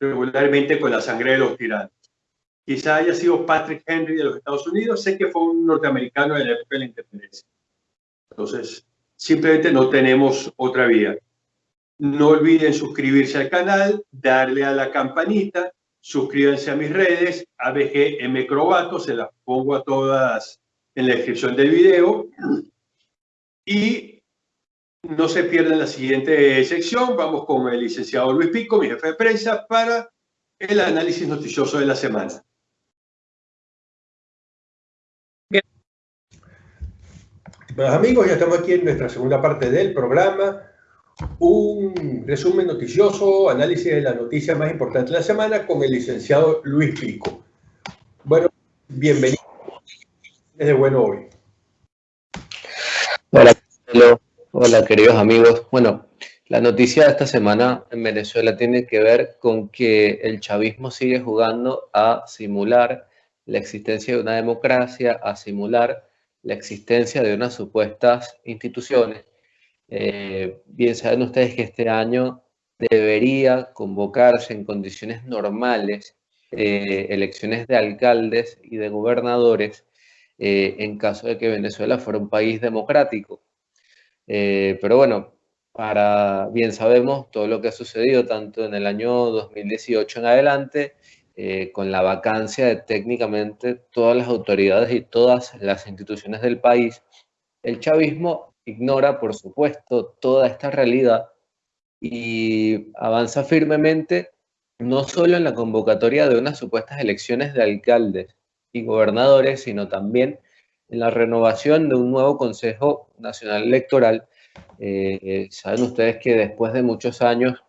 regularmente con la sangre de los tiranos. Quizá haya sido Patrick Henry de los Estados Unidos, sé que fue un norteamericano de la época de la independencia. Entonces, simplemente no tenemos otra vía. No olviden suscribirse al canal, darle a la campanita, suscríbanse a mis redes, ABG Crobato, se las pongo a todas en la descripción del video. Y no se pierdan la siguiente sección. Vamos con el licenciado Luis Pico, mi jefe de prensa, para el análisis noticioso de la semana. Bueno, amigos, ya estamos aquí en nuestra segunda parte del programa. Un resumen noticioso, análisis de la noticia más importante de la semana con el licenciado Luis Pico. Bueno, bienvenido. Es de bueno hoy. Hola, Hola, queridos amigos. Bueno, la noticia de esta semana en Venezuela tiene que ver con que el chavismo sigue jugando a simular la existencia de una democracia, a simular la existencia de unas supuestas instituciones. Eh, bien saben ustedes que este año debería convocarse en condiciones normales eh, elecciones de alcaldes y de gobernadores eh, en caso de que Venezuela fuera un país democrático. Pero bueno, para bien sabemos todo lo que ha sucedido tanto en el año 2018 en adelante, eh, con la vacancia de técnicamente todas las autoridades y todas las instituciones del país, el chavismo ignora, por supuesto, toda esta realidad y avanza firmemente no solo en la convocatoria de unas supuestas elecciones de alcaldes y gobernadores, sino también en la renovación de un nuevo Consejo Nacional Electoral. Eh, saben ustedes que después de muchos años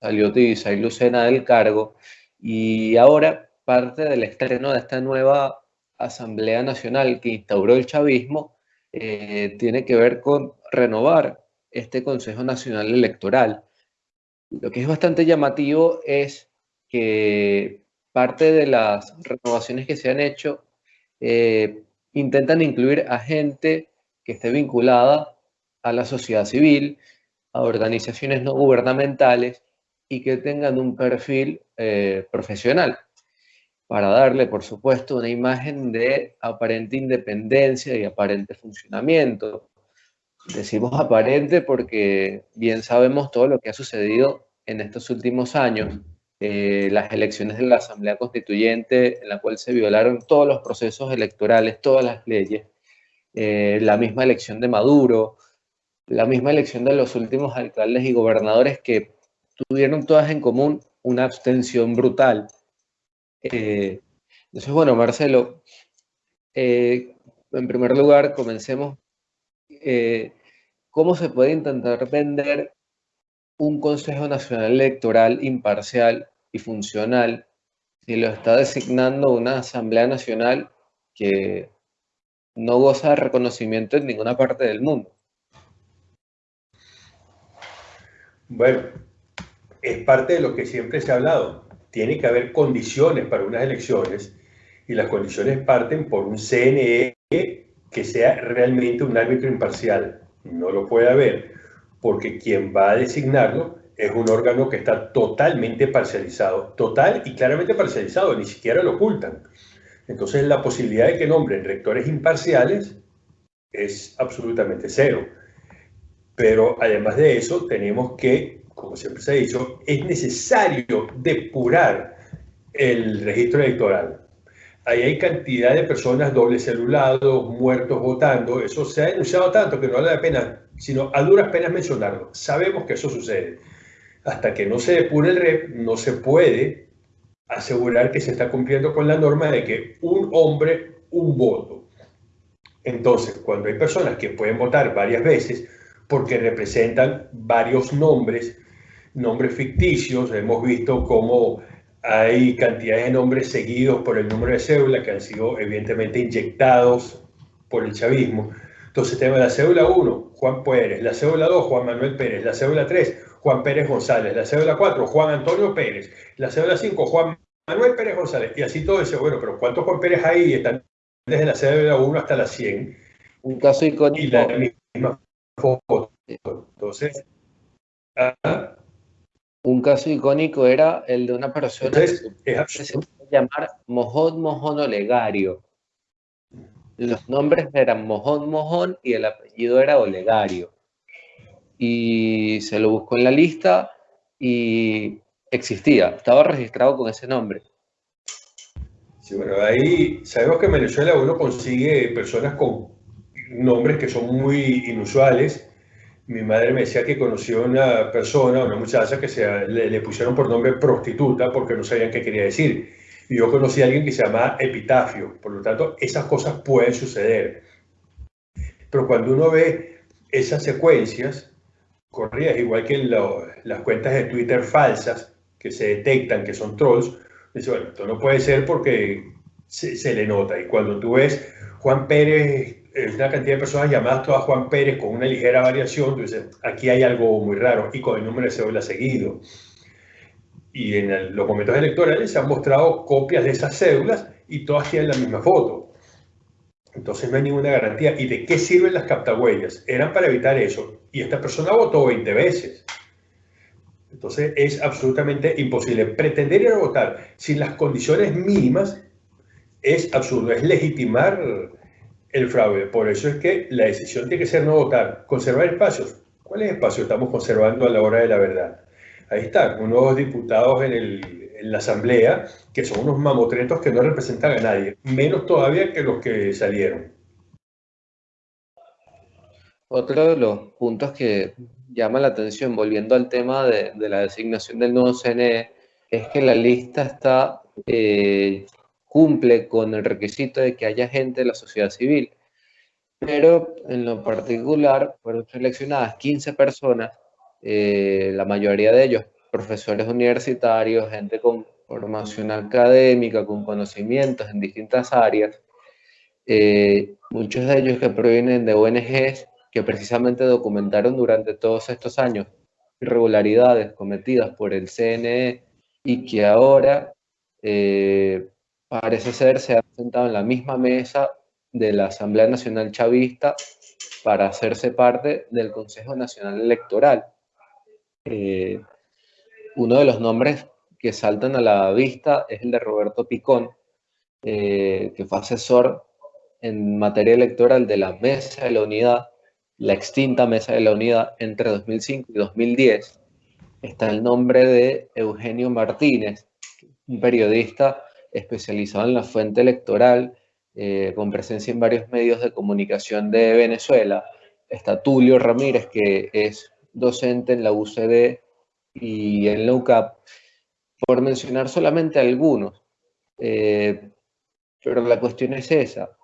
salió y Lucena del cargo y ahora parte del estreno de esta nueva Asamblea Nacional que instauró el chavismo eh, tiene que ver con renovar este Consejo Nacional Electoral. Lo que es bastante llamativo es que parte de las renovaciones que se han hecho eh, intentan incluir a gente que esté vinculada a la sociedad civil, a organizaciones no gubernamentales y que tengan un perfil eh, profesional. Para darle, por supuesto, una imagen de aparente independencia y aparente funcionamiento. Decimos aparente porque bien sabemos todo lo que ha sucedido en estos últimos años. Eh, las elecciones de la Asamblea Constituyente, en la cual se violaron todos los procesos electorales, todas las leyes, eh, la misma elección de Maduro, la misma elección de los últimos alcaldes y gobernadores que tuvieron todas en común una abstención brutal. Eh, entonces, bueno, Marcelo, en primer lugar, comencemos. ¿Cómo se puede intentar vender un Consejo Nacional Electoral imparcial y funcional si lo está designando una Asamblea Nacional que no goza de reconocimiento en ninguna parte del mundo. Bueno, es parte de lo que siempre se ha hablado. Tiene que haber condiciones para unas elecciones y las condiciones parten por un CNE que sea realmente un árbitro imparcial. No lo puede haber porque quien va a designarlo es un órgano que está totalmente parcializado, total y claramente parcializado, ni siquiera lo ocultan. Entonces la posibilidad de que nombren rectores imparciales es absolutamente cero. Pero además de eso, tenemos que, como siempre se ha dicho, es necesario depurar el registro electoral. Ahí hay cantidad de personas doble celulados, muertos votando. Eso se ha denunciado tanto que no vale la pena, sino a duras penas mencionarlo. Sabemos que eso sucede. Hasta que no se depure el REP, no se puede asegurar que se está cumpliendo con la norma de que un hombre, un voto. Entonces, cuando hay personas que pueden votar varias veces porque representan varios nombres, nombres ficticios, hemos visto cómo hay cantidades de nombres seguidos por el número de cédula que han sido evidentemente inyectados por el chavismo. Entonces tenemos la cédula 1, Juan Pérez, la cédula 2, Juan Manuel Pérez, la cédula 3, Juan Pérez González, la cédula 4, Juan Antonio Pérez, la cédula 5, Juan Manuel Pérez González, y así todo ese, bueno, pero ¿cuántos Juan Pérez hay? Están desde la cédula 1 hasta la 100. Un caso icónico. Y la misma foto. Entonces, ¿ah? Un caso icónico era el de una persona que se llamar Mojón Mojón Olegario. Los nombres eran Mojón Mojón y el apellido era Olegario. Y se lo buscó en la lista y existía, estaba registrado con ese nombre. Sí, bueno, ahí sabemos que en Venezuela uno consigue personas con nombres que son muy inusuales mi madre me decía que conoció una persona, una muchacha que se, le, pusieron por nombre prostituta porque no sabían qué quería decir. Y yo conocí a alguien que se llama Epitafio. Por lo tanto, esas cosas pueden suceder. Pero cuando uno ve esas secuencias corridas, igual que las cuentas de Twitter falsas que se detectan que son trolls, dice, bueno, esto no puede ser porque se, se le nota. Y cuando tú ves Juan Pérez una cantidad de personas llamadas todas Juan Pérez con una ligera variación, entonces aquí hay algo muy raro y con el número de cédula seguido. Y en los momentos electorales se han mostrado copias de esas cédulas y todas tienen la misma foto. Entonces no hay ninguna garantía. ¿Y de qué sirven las captahuellas? Eran para evitar eso. Y esta persona votó 20 veces. Entonces es absolutamente imposible. Pretender ir a votar sin las condiciones mínimas es absurdo. Es legitimar el fraude. Por eso es que la decisión tiene que ser no votar. Conservar espacios. ¿Cuáles espacios estamos conservando a la hora de la verdad? Ahí están, unos diputados en, la Asamblea que son unos mamotretos que no representan a nadie, menos todavía que los que salieron. Otro de los puntos que llama la atención, volviendo al tema de, la designación del nuevo CNE, es que la lista está eh, cumple con el requisito de que haya gente de la sociedad civil. Pero en lo particular fueron seleccionadas 15 personas, eh, la mayoría de ellos profesores universitarios, gente con formación académica, con conocimientos en distintas áreas, eh, muchos de ellos que provienen de ONGs que precisamente documentaron durante todos estos años irregularidades cometidas por el CNE y que ahora eh, parece ser se ha sentado en la misma mesa de la Asamblea Nacional Chavista para hacerse parte del Consejo Nacional Electoral. Eh, uno de los nombres que saltan a la vista es el de Roberto Picón, eh, que fue asesor en materia electoral de la Mesa de la Unidad, la extinta Mesa de la Unidad entre 2005 y 2010. Está el nombre de Eugenio Martínez, un periodista especializado en la fuente electoral, eh, con presencia en varios medios de comunicación de Venezuela. Está Tulio Ramírez, que es docente en la UCD y en la UCAP, por mencionar solamente algunos. Eh, pero la cuestión es esa.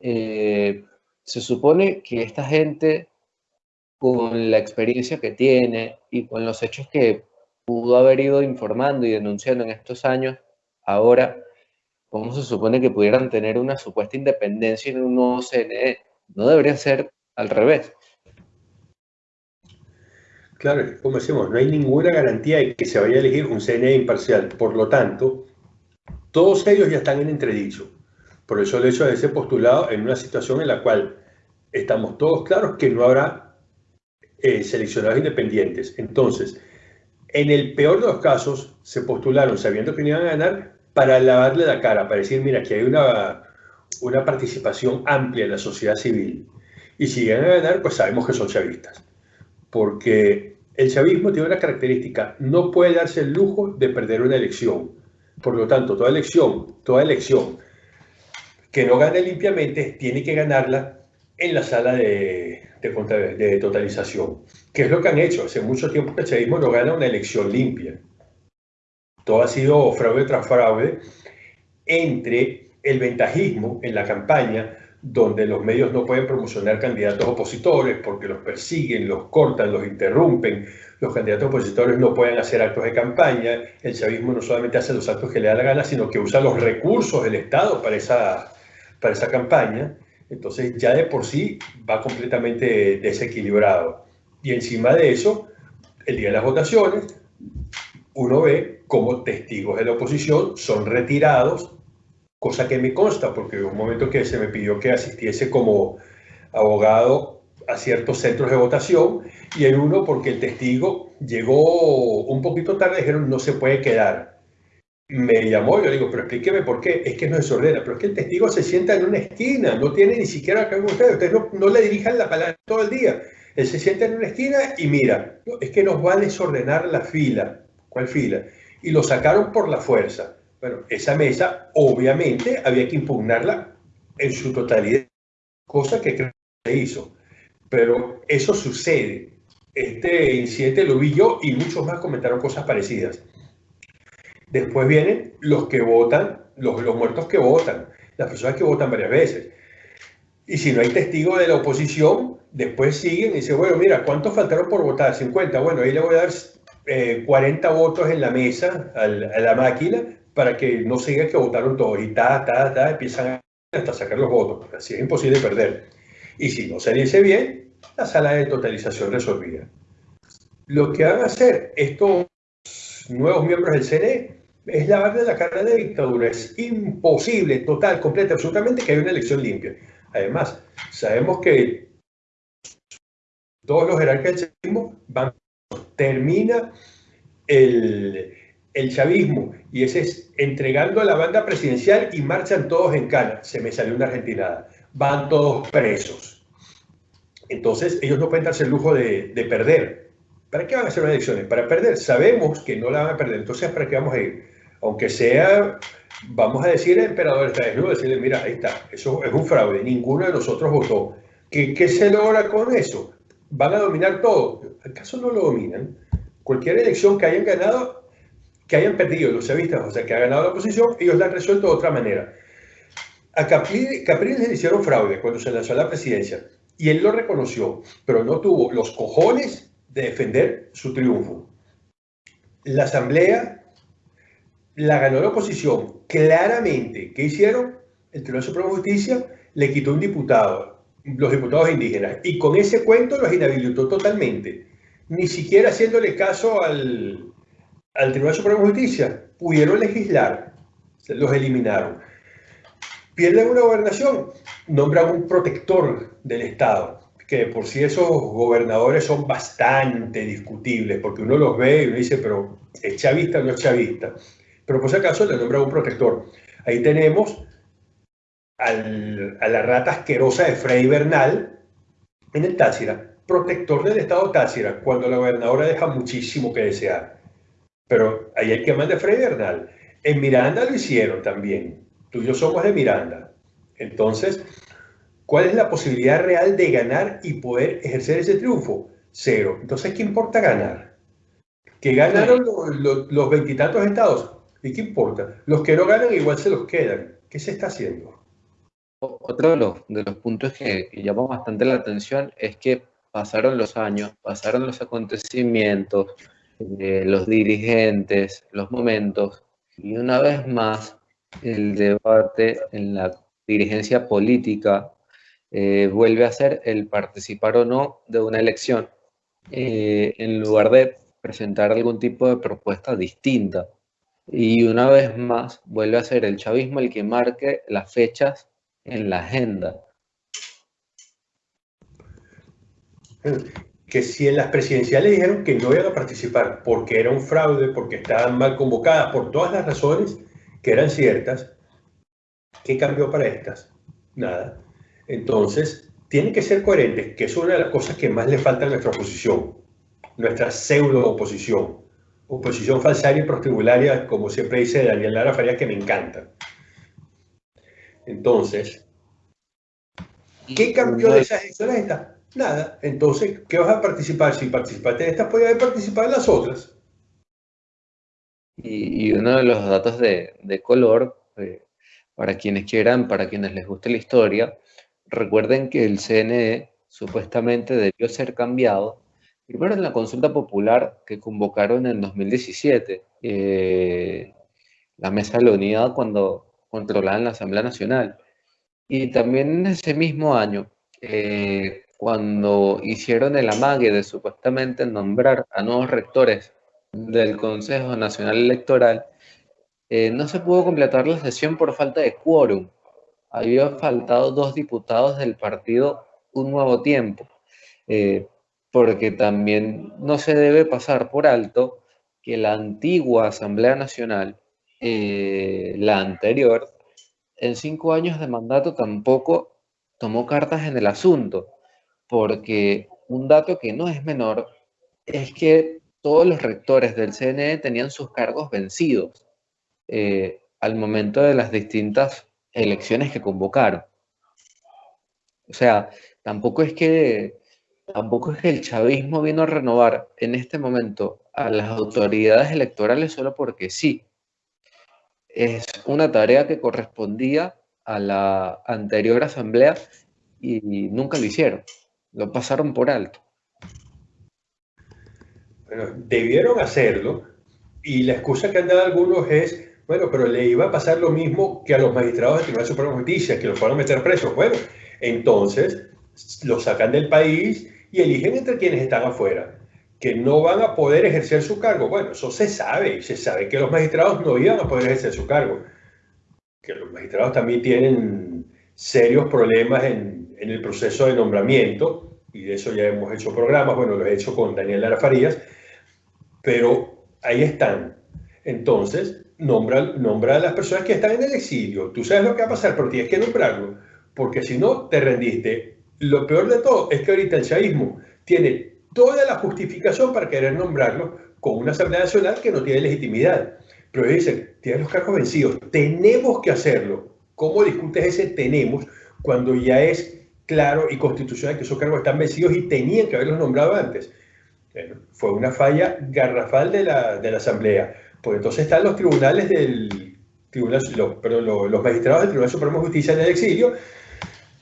Eh, se supone que esta gente, con la experiencia que tiene y con los hechos que pudo haber ido informando y denunciando en estos años, ahora ¿cómo se supone que pudieran tener una supuesta independencia en un nuevo CNE? No debería ser al revés. Claro, como decimos, no hay ninguna garantía de que se vaya a elegir un CNE imparcial. Por lo tanto, todos ellos ya están en entredicho. Por eso el hecho de ese postulado en una situación en la cual estamos todos claros que no habrá eh, seleccionados independientes. Entonces, En el peor de los casos, se postularon sabiendo que no iban a ganar para lavarle la cara, para decir, mira, aquí hay una, una participación amplia en la sociedad civil. Y si llegan a ganar, pues sabemos que son chavistas. Porque el chavismo tiene una característica, no puede darse el lujo de perder una elección. Por lo tanto, toda elección, toda elección que no gane limpiamente, tiene que ganarla en la sala de, de, totalización. ¿Qué es lo que han hecho? Hace mucho tiempo que el chavismo no gana una elección limpia. Todo ha sido fraude tras fraude entre el ventajismo en la campaña, donde los medios no pueden promocionar candidatos opositores porque los persiguen, los cortan, los interrumpen, los candidatos opositores no pueden hacer actos de campaña, el chavismo no solamente hace los actos que le da la gana, sino que usa los recursos del Estado para esa, para esa campaña, entonces ya de por sí va completamente desequilibrado. Y encima de eso, el día de las votaciones, uno ve cómo testigos de la oposición son retirados, cosa que me consta, porque hubo un momento que se me pidió que asistiese como abogado a ciertos centros de votación, y en uno porque el testigo llegó un poquito tarde, dijeron no se puede quedar me llamó, yo digo, pero explíqueme por qué, es que no desordena, pero es que el testigo se sienta en una esquina, no tiene ni siquiera que ver ustedes, ustedes no, no, le dirijan la palabra todo el día, él se sienta en una esquina y mira, es que nos va a desordenar la fila, ¿cuál fila? Y lo sacaron por la fuerza. Bueno, esa mesa obviamente había que impugnarla en su totalidad, cosa que creo que se hizo, pero eso sucede. Este incidente lo vi yo y muchos más comentaron cosas parecidas. Después vienen los que votan, los, los muertos que votan, las personas que votan varias veces. Y si no hay testigo de la oposición, después siguen y dicen, bueno, mira, ¿cuántos faltaron por votar? 50. Bueno, ahí le voy a dar 40 eh, votos en la mesa a la, máquina para que no siga que votaron todos. Y ta, ta, ta, empiezan hasta sacar los votos. Así es imposible perder. Y si no se dice bien, la sala de totalización resolvida. Lo que van a hacer estos nuevos miembros del CNE es lavarle la cara de dictadura. Es imposible, total, completa, absolutamente que haya una elección limpia. Además, sabemos que todos los jerarcas del chavismo van, termina el, el chavismo y ese es entregando a la banda presidencial y marchan todos en cana. Se me salió una argentinada. Van todos presos. Entonces, ellos no pueden darse el lujo de, de perder. ¿Para qué van a hacer unas elecciones? Para perder. Sabemos que no la van a perder. Entonces, ¿para qué vamos a ir? aunque sea, vamos a decir, el emperador está desnudo, decirle, mira, ahí está, eso es un fraude, ninguno de nosotros votó. ¿Qué, ¿Qué, se logra con eso? ¿Van a dominar todo? ¿Acaso no lo dominan? Cualquier elección que hayan ganado, que hayan perdido los chavistas, o sea, que ha ganado la oposición, ellos la han resuelto de otra manera. A Capriles le hicieron fraude cuando se lanzó a la presidencia y él lo reconoció, pero no tuvo los cojones de defender su triunfo. La asamblea la ganó la oposición claramente. ¿Qué hicieron? El Tribunal Supremo de Justicia le quitó un diputado, los diputados indígenas, y con ese cuento los inhabilitó totalmente. Ni siquiera haciéndole caso al, al Tribunal Supremo de Justicia, pudieron legislar, los eliminaron. Pierden una gobernación, nombran un protector del Estado, que por sí esos gobernadores son bastante discutibles, porque uno los ve y uno dice, pero ¿es chavista o no es chavista? pero por si acaso le nombra un protector. Ahí tenemos a la rata asquerosa de Frei Bernal en el Táchira, protector del Estado Táchira, cuando la gobernadora deja muchísimo que desear. Pero ahí hay que mandar de Frei Bernal. En Miranda lo hicieron también. Tú y yo somos de Miranda. Entonces, ¿cuál es la posibilidad real de ganar y poder ejercer ese triunfo? Cero. Entonces, ¿qué importa ganar? Que ganaron los veintitantos estados. ¿Y qué importa? Los que no ganan igual se los quedan. ¿Qué se está haciendo? Otro de los, de los puntos que, que llama bastante la atención es que pasaron los años, pasaron los acontecimientos, eh, los dirigentes, los momentos, y una vez más el debate en la dirigencia política eh, vuelve a ser el participar o no de una elección, eh, en lugar de presentar algún tipo de propuesta distinta. Y una vez más vuelve a ser el chavismo el que marque las fechas en la agenda. que si en las presidenciales dijeron que no iban a participar porque era un fraude, porque estaban mal convocadas, por todas las razones que eran ciertas, ¿qué cambió para estas? Nada. Entonces, tienen que ser coherentes, que es una de las cosas que más le falta a nuestra oposición, nuestra pseudo-oposición. Oposición falsaria y prostibularia, como siempre dice Daniel Lara Farías, que me encanta. Entonces, ¿qué cambió de esas elecciones Nada. Entonces, ¿qué vas a participar? Si participaste en estas, podías haber participado en las otras. Y, uno de los datos de, color, eh, para quienes quieran, para quienes les guste la historia, recuerden que el CNE supuestamente debió ser cambiado primero en la consulta popular que convocaron en 2017, eh, la Mesa de la Unidad cuando controlaban la Asamblea Nacional. Y también en ese mismo año, eh, cuando hicieron el amague de supuestamente nombrar a nuevos rectores del Consejo Nacional Electoral, eh, no se pudo completar la sesión por falta de quórum. Había faltado dos diputados del partido Un Nuevo Tiempo, eh, porque también no se debe pasar por alto que la antigua Asamblea Nacional, eh, la anterior, en cinco años de mandato tampoco tomó cartas en el asunto porque un dato que no es menor es que todos los rectores del CNE tenían sus cargos vencidos eh, al momento de las distintas elecciones que convocaron. O sea, tampoco es que tampoco es que el chavismo vino a renovar en este momento a las autoridades electorales solo porque sí. Es una tarea que correspondía a la anterior asamblea y nunca lo hicieron lo pasaron por alto. Bueno, debieron hacerlo y la excusa que han dado algunos es, bueno, pero le iba a pasar lo mismo que a los magistrados del Tribunal Supremo de Justicia, que los fueron a meter presos. Bueno, entonces los sacan del país y eligen entre quienes están afuera, que no van a poder ejercer su cargo. Bueno, eso se sabe se sabe que los magistrados no iban a poder ejercer su cargo, que los magistrados también tienen serios problemas en, en el proceso de nombramiento y de eso ya hemos hecho programas, bueno, lo he hecho con Daniel Lara Farías, pero ahí están. Entonces, nombra, nombra a las personas que están en el exilio. Tú sabes lo que va a pasar, pero tienes que nombrarlo, porque si no, te rendiste. Lo peor de todo es que ahorita el chavismo tiene toda la justificación para querer nombrarlo con una Asamblea Nacional que no tiene legitimidad. Pero dicen, tiene los cargos vencidos, tenemos que hacerlo. ¿Cómo discutes ese tenemos cuando ya es claro y constitucional que esos cargos están vencidos y tenían que haberlos nombrado antes. fue una falla garrafal de la, de la Asamblea. Pues entonces están los tribunales del tribunal, los, los, magistrados del Tribunal Supremo de Justicia en el exilio,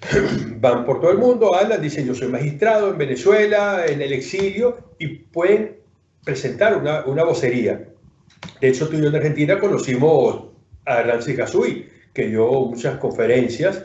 (clears throat) van por todo el mundo, hablan, dicen yo soy magistrado en Venezuela, en el exilio, y pueden presentar una, una vocería. De hecho, tú y yo en Argentina conocimos a Rancis Gasui, que dio muchas conferencias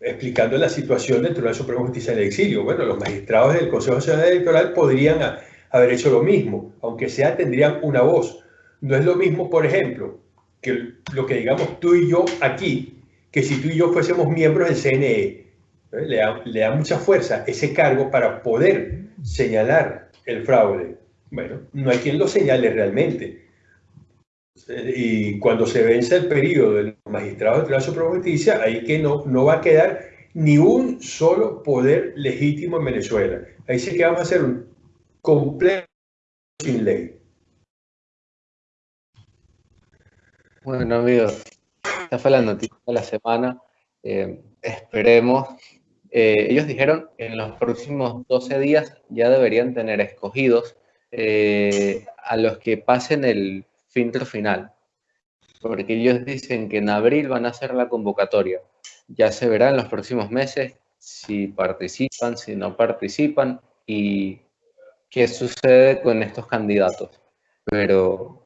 explicando la situación del Tribunal Supremo de Justicia en el exilio. Bueno, los magistrados del Consejo Nacional Electoral podrían haber hecho lo mismo, aunque sea tendrían una voz. No es lo mismo, por ejemplo, que lo que digamos tú y yo aquí, que si tú y yo fuésemos miembros del CNE. Le, da, mucha fuerza ese cargo para poder señalar el fraude. Bueno, no hay quien lo señale realmente. Y cuando se vence el periodo del magistrado del Tribunal Supremo de Justicia, ahí que no, no va a quedar ni un solo poder legítimo en Venezuela. Ahí sí que vamos a hacer un completo sin ley. Bueno, amigos, esta fue la noticia de la semana. Eh, esperemos. Eh, ellos dijeron que en los próximos 12 días ya deberían tener escogidos eh, a los que pasen el filtro final. Porque ellos dicen que en abril van a hacer la convocatoria. Ya se verá en los próximos meses si participan, si no participan y qué sucede con estos candidatos. Pero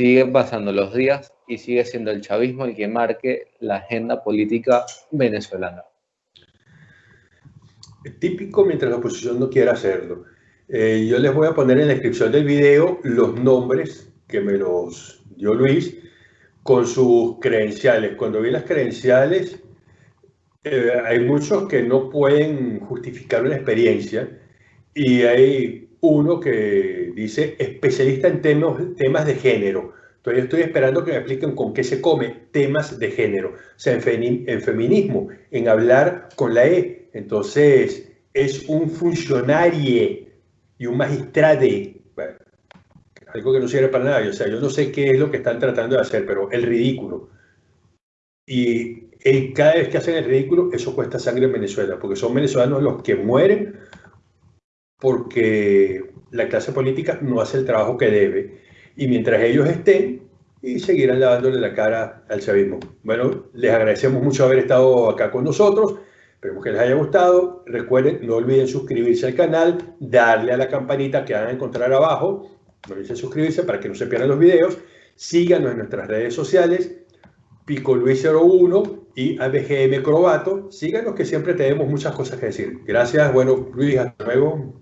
siguen pasando los días y sigue siendo el chavismo el que marque la agenda política venezolana. Típico mientras la oposición no quiera hacerlo. Eh, yo les voy a poner en la descripción del video los nombres que me los dio Luis con sus credenciales. Cuando vi las credenciales, eh, hay muchos que no pueden justificar una experiencia y hay uno que dice especialista en temas, temas de género. Entonces estoy esperando que me expliquen con qué se come temas de género. O sea, en, en feminismo, en hablar con la E. Entonces es un funcionario y un magistrade. algo que no sirve para nada. O sea, yo no sé qué es lo que están tratando de hacer, pero el ridículo. Y cada vez que hacen el ridículo, eso cuesta sangre en Venezuela, porque son venezolanos los que mueren porque la clase política no hace el trabajo que debe. Y mientras ellos estén, y seguirán lavándole la cara al chavismo. Bueno, les agradecemos mucho haber estado acá con nosotros. Esperemos que les haya gustado. Recuerden, no olviden suscribirse al canal, darle a la campanita que van a encontrar abajo. No olviden suscribirse para que no se pierdan los videos. Síganos en nuestras redes sociales, Pico Luis 01 y ABGM Crobato. Síganos que siempre tenemos muchas cosas que decir. Gracias, bueno, Luis, hasta luego.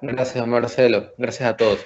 Gracias, Marcelo. Gracias a todos.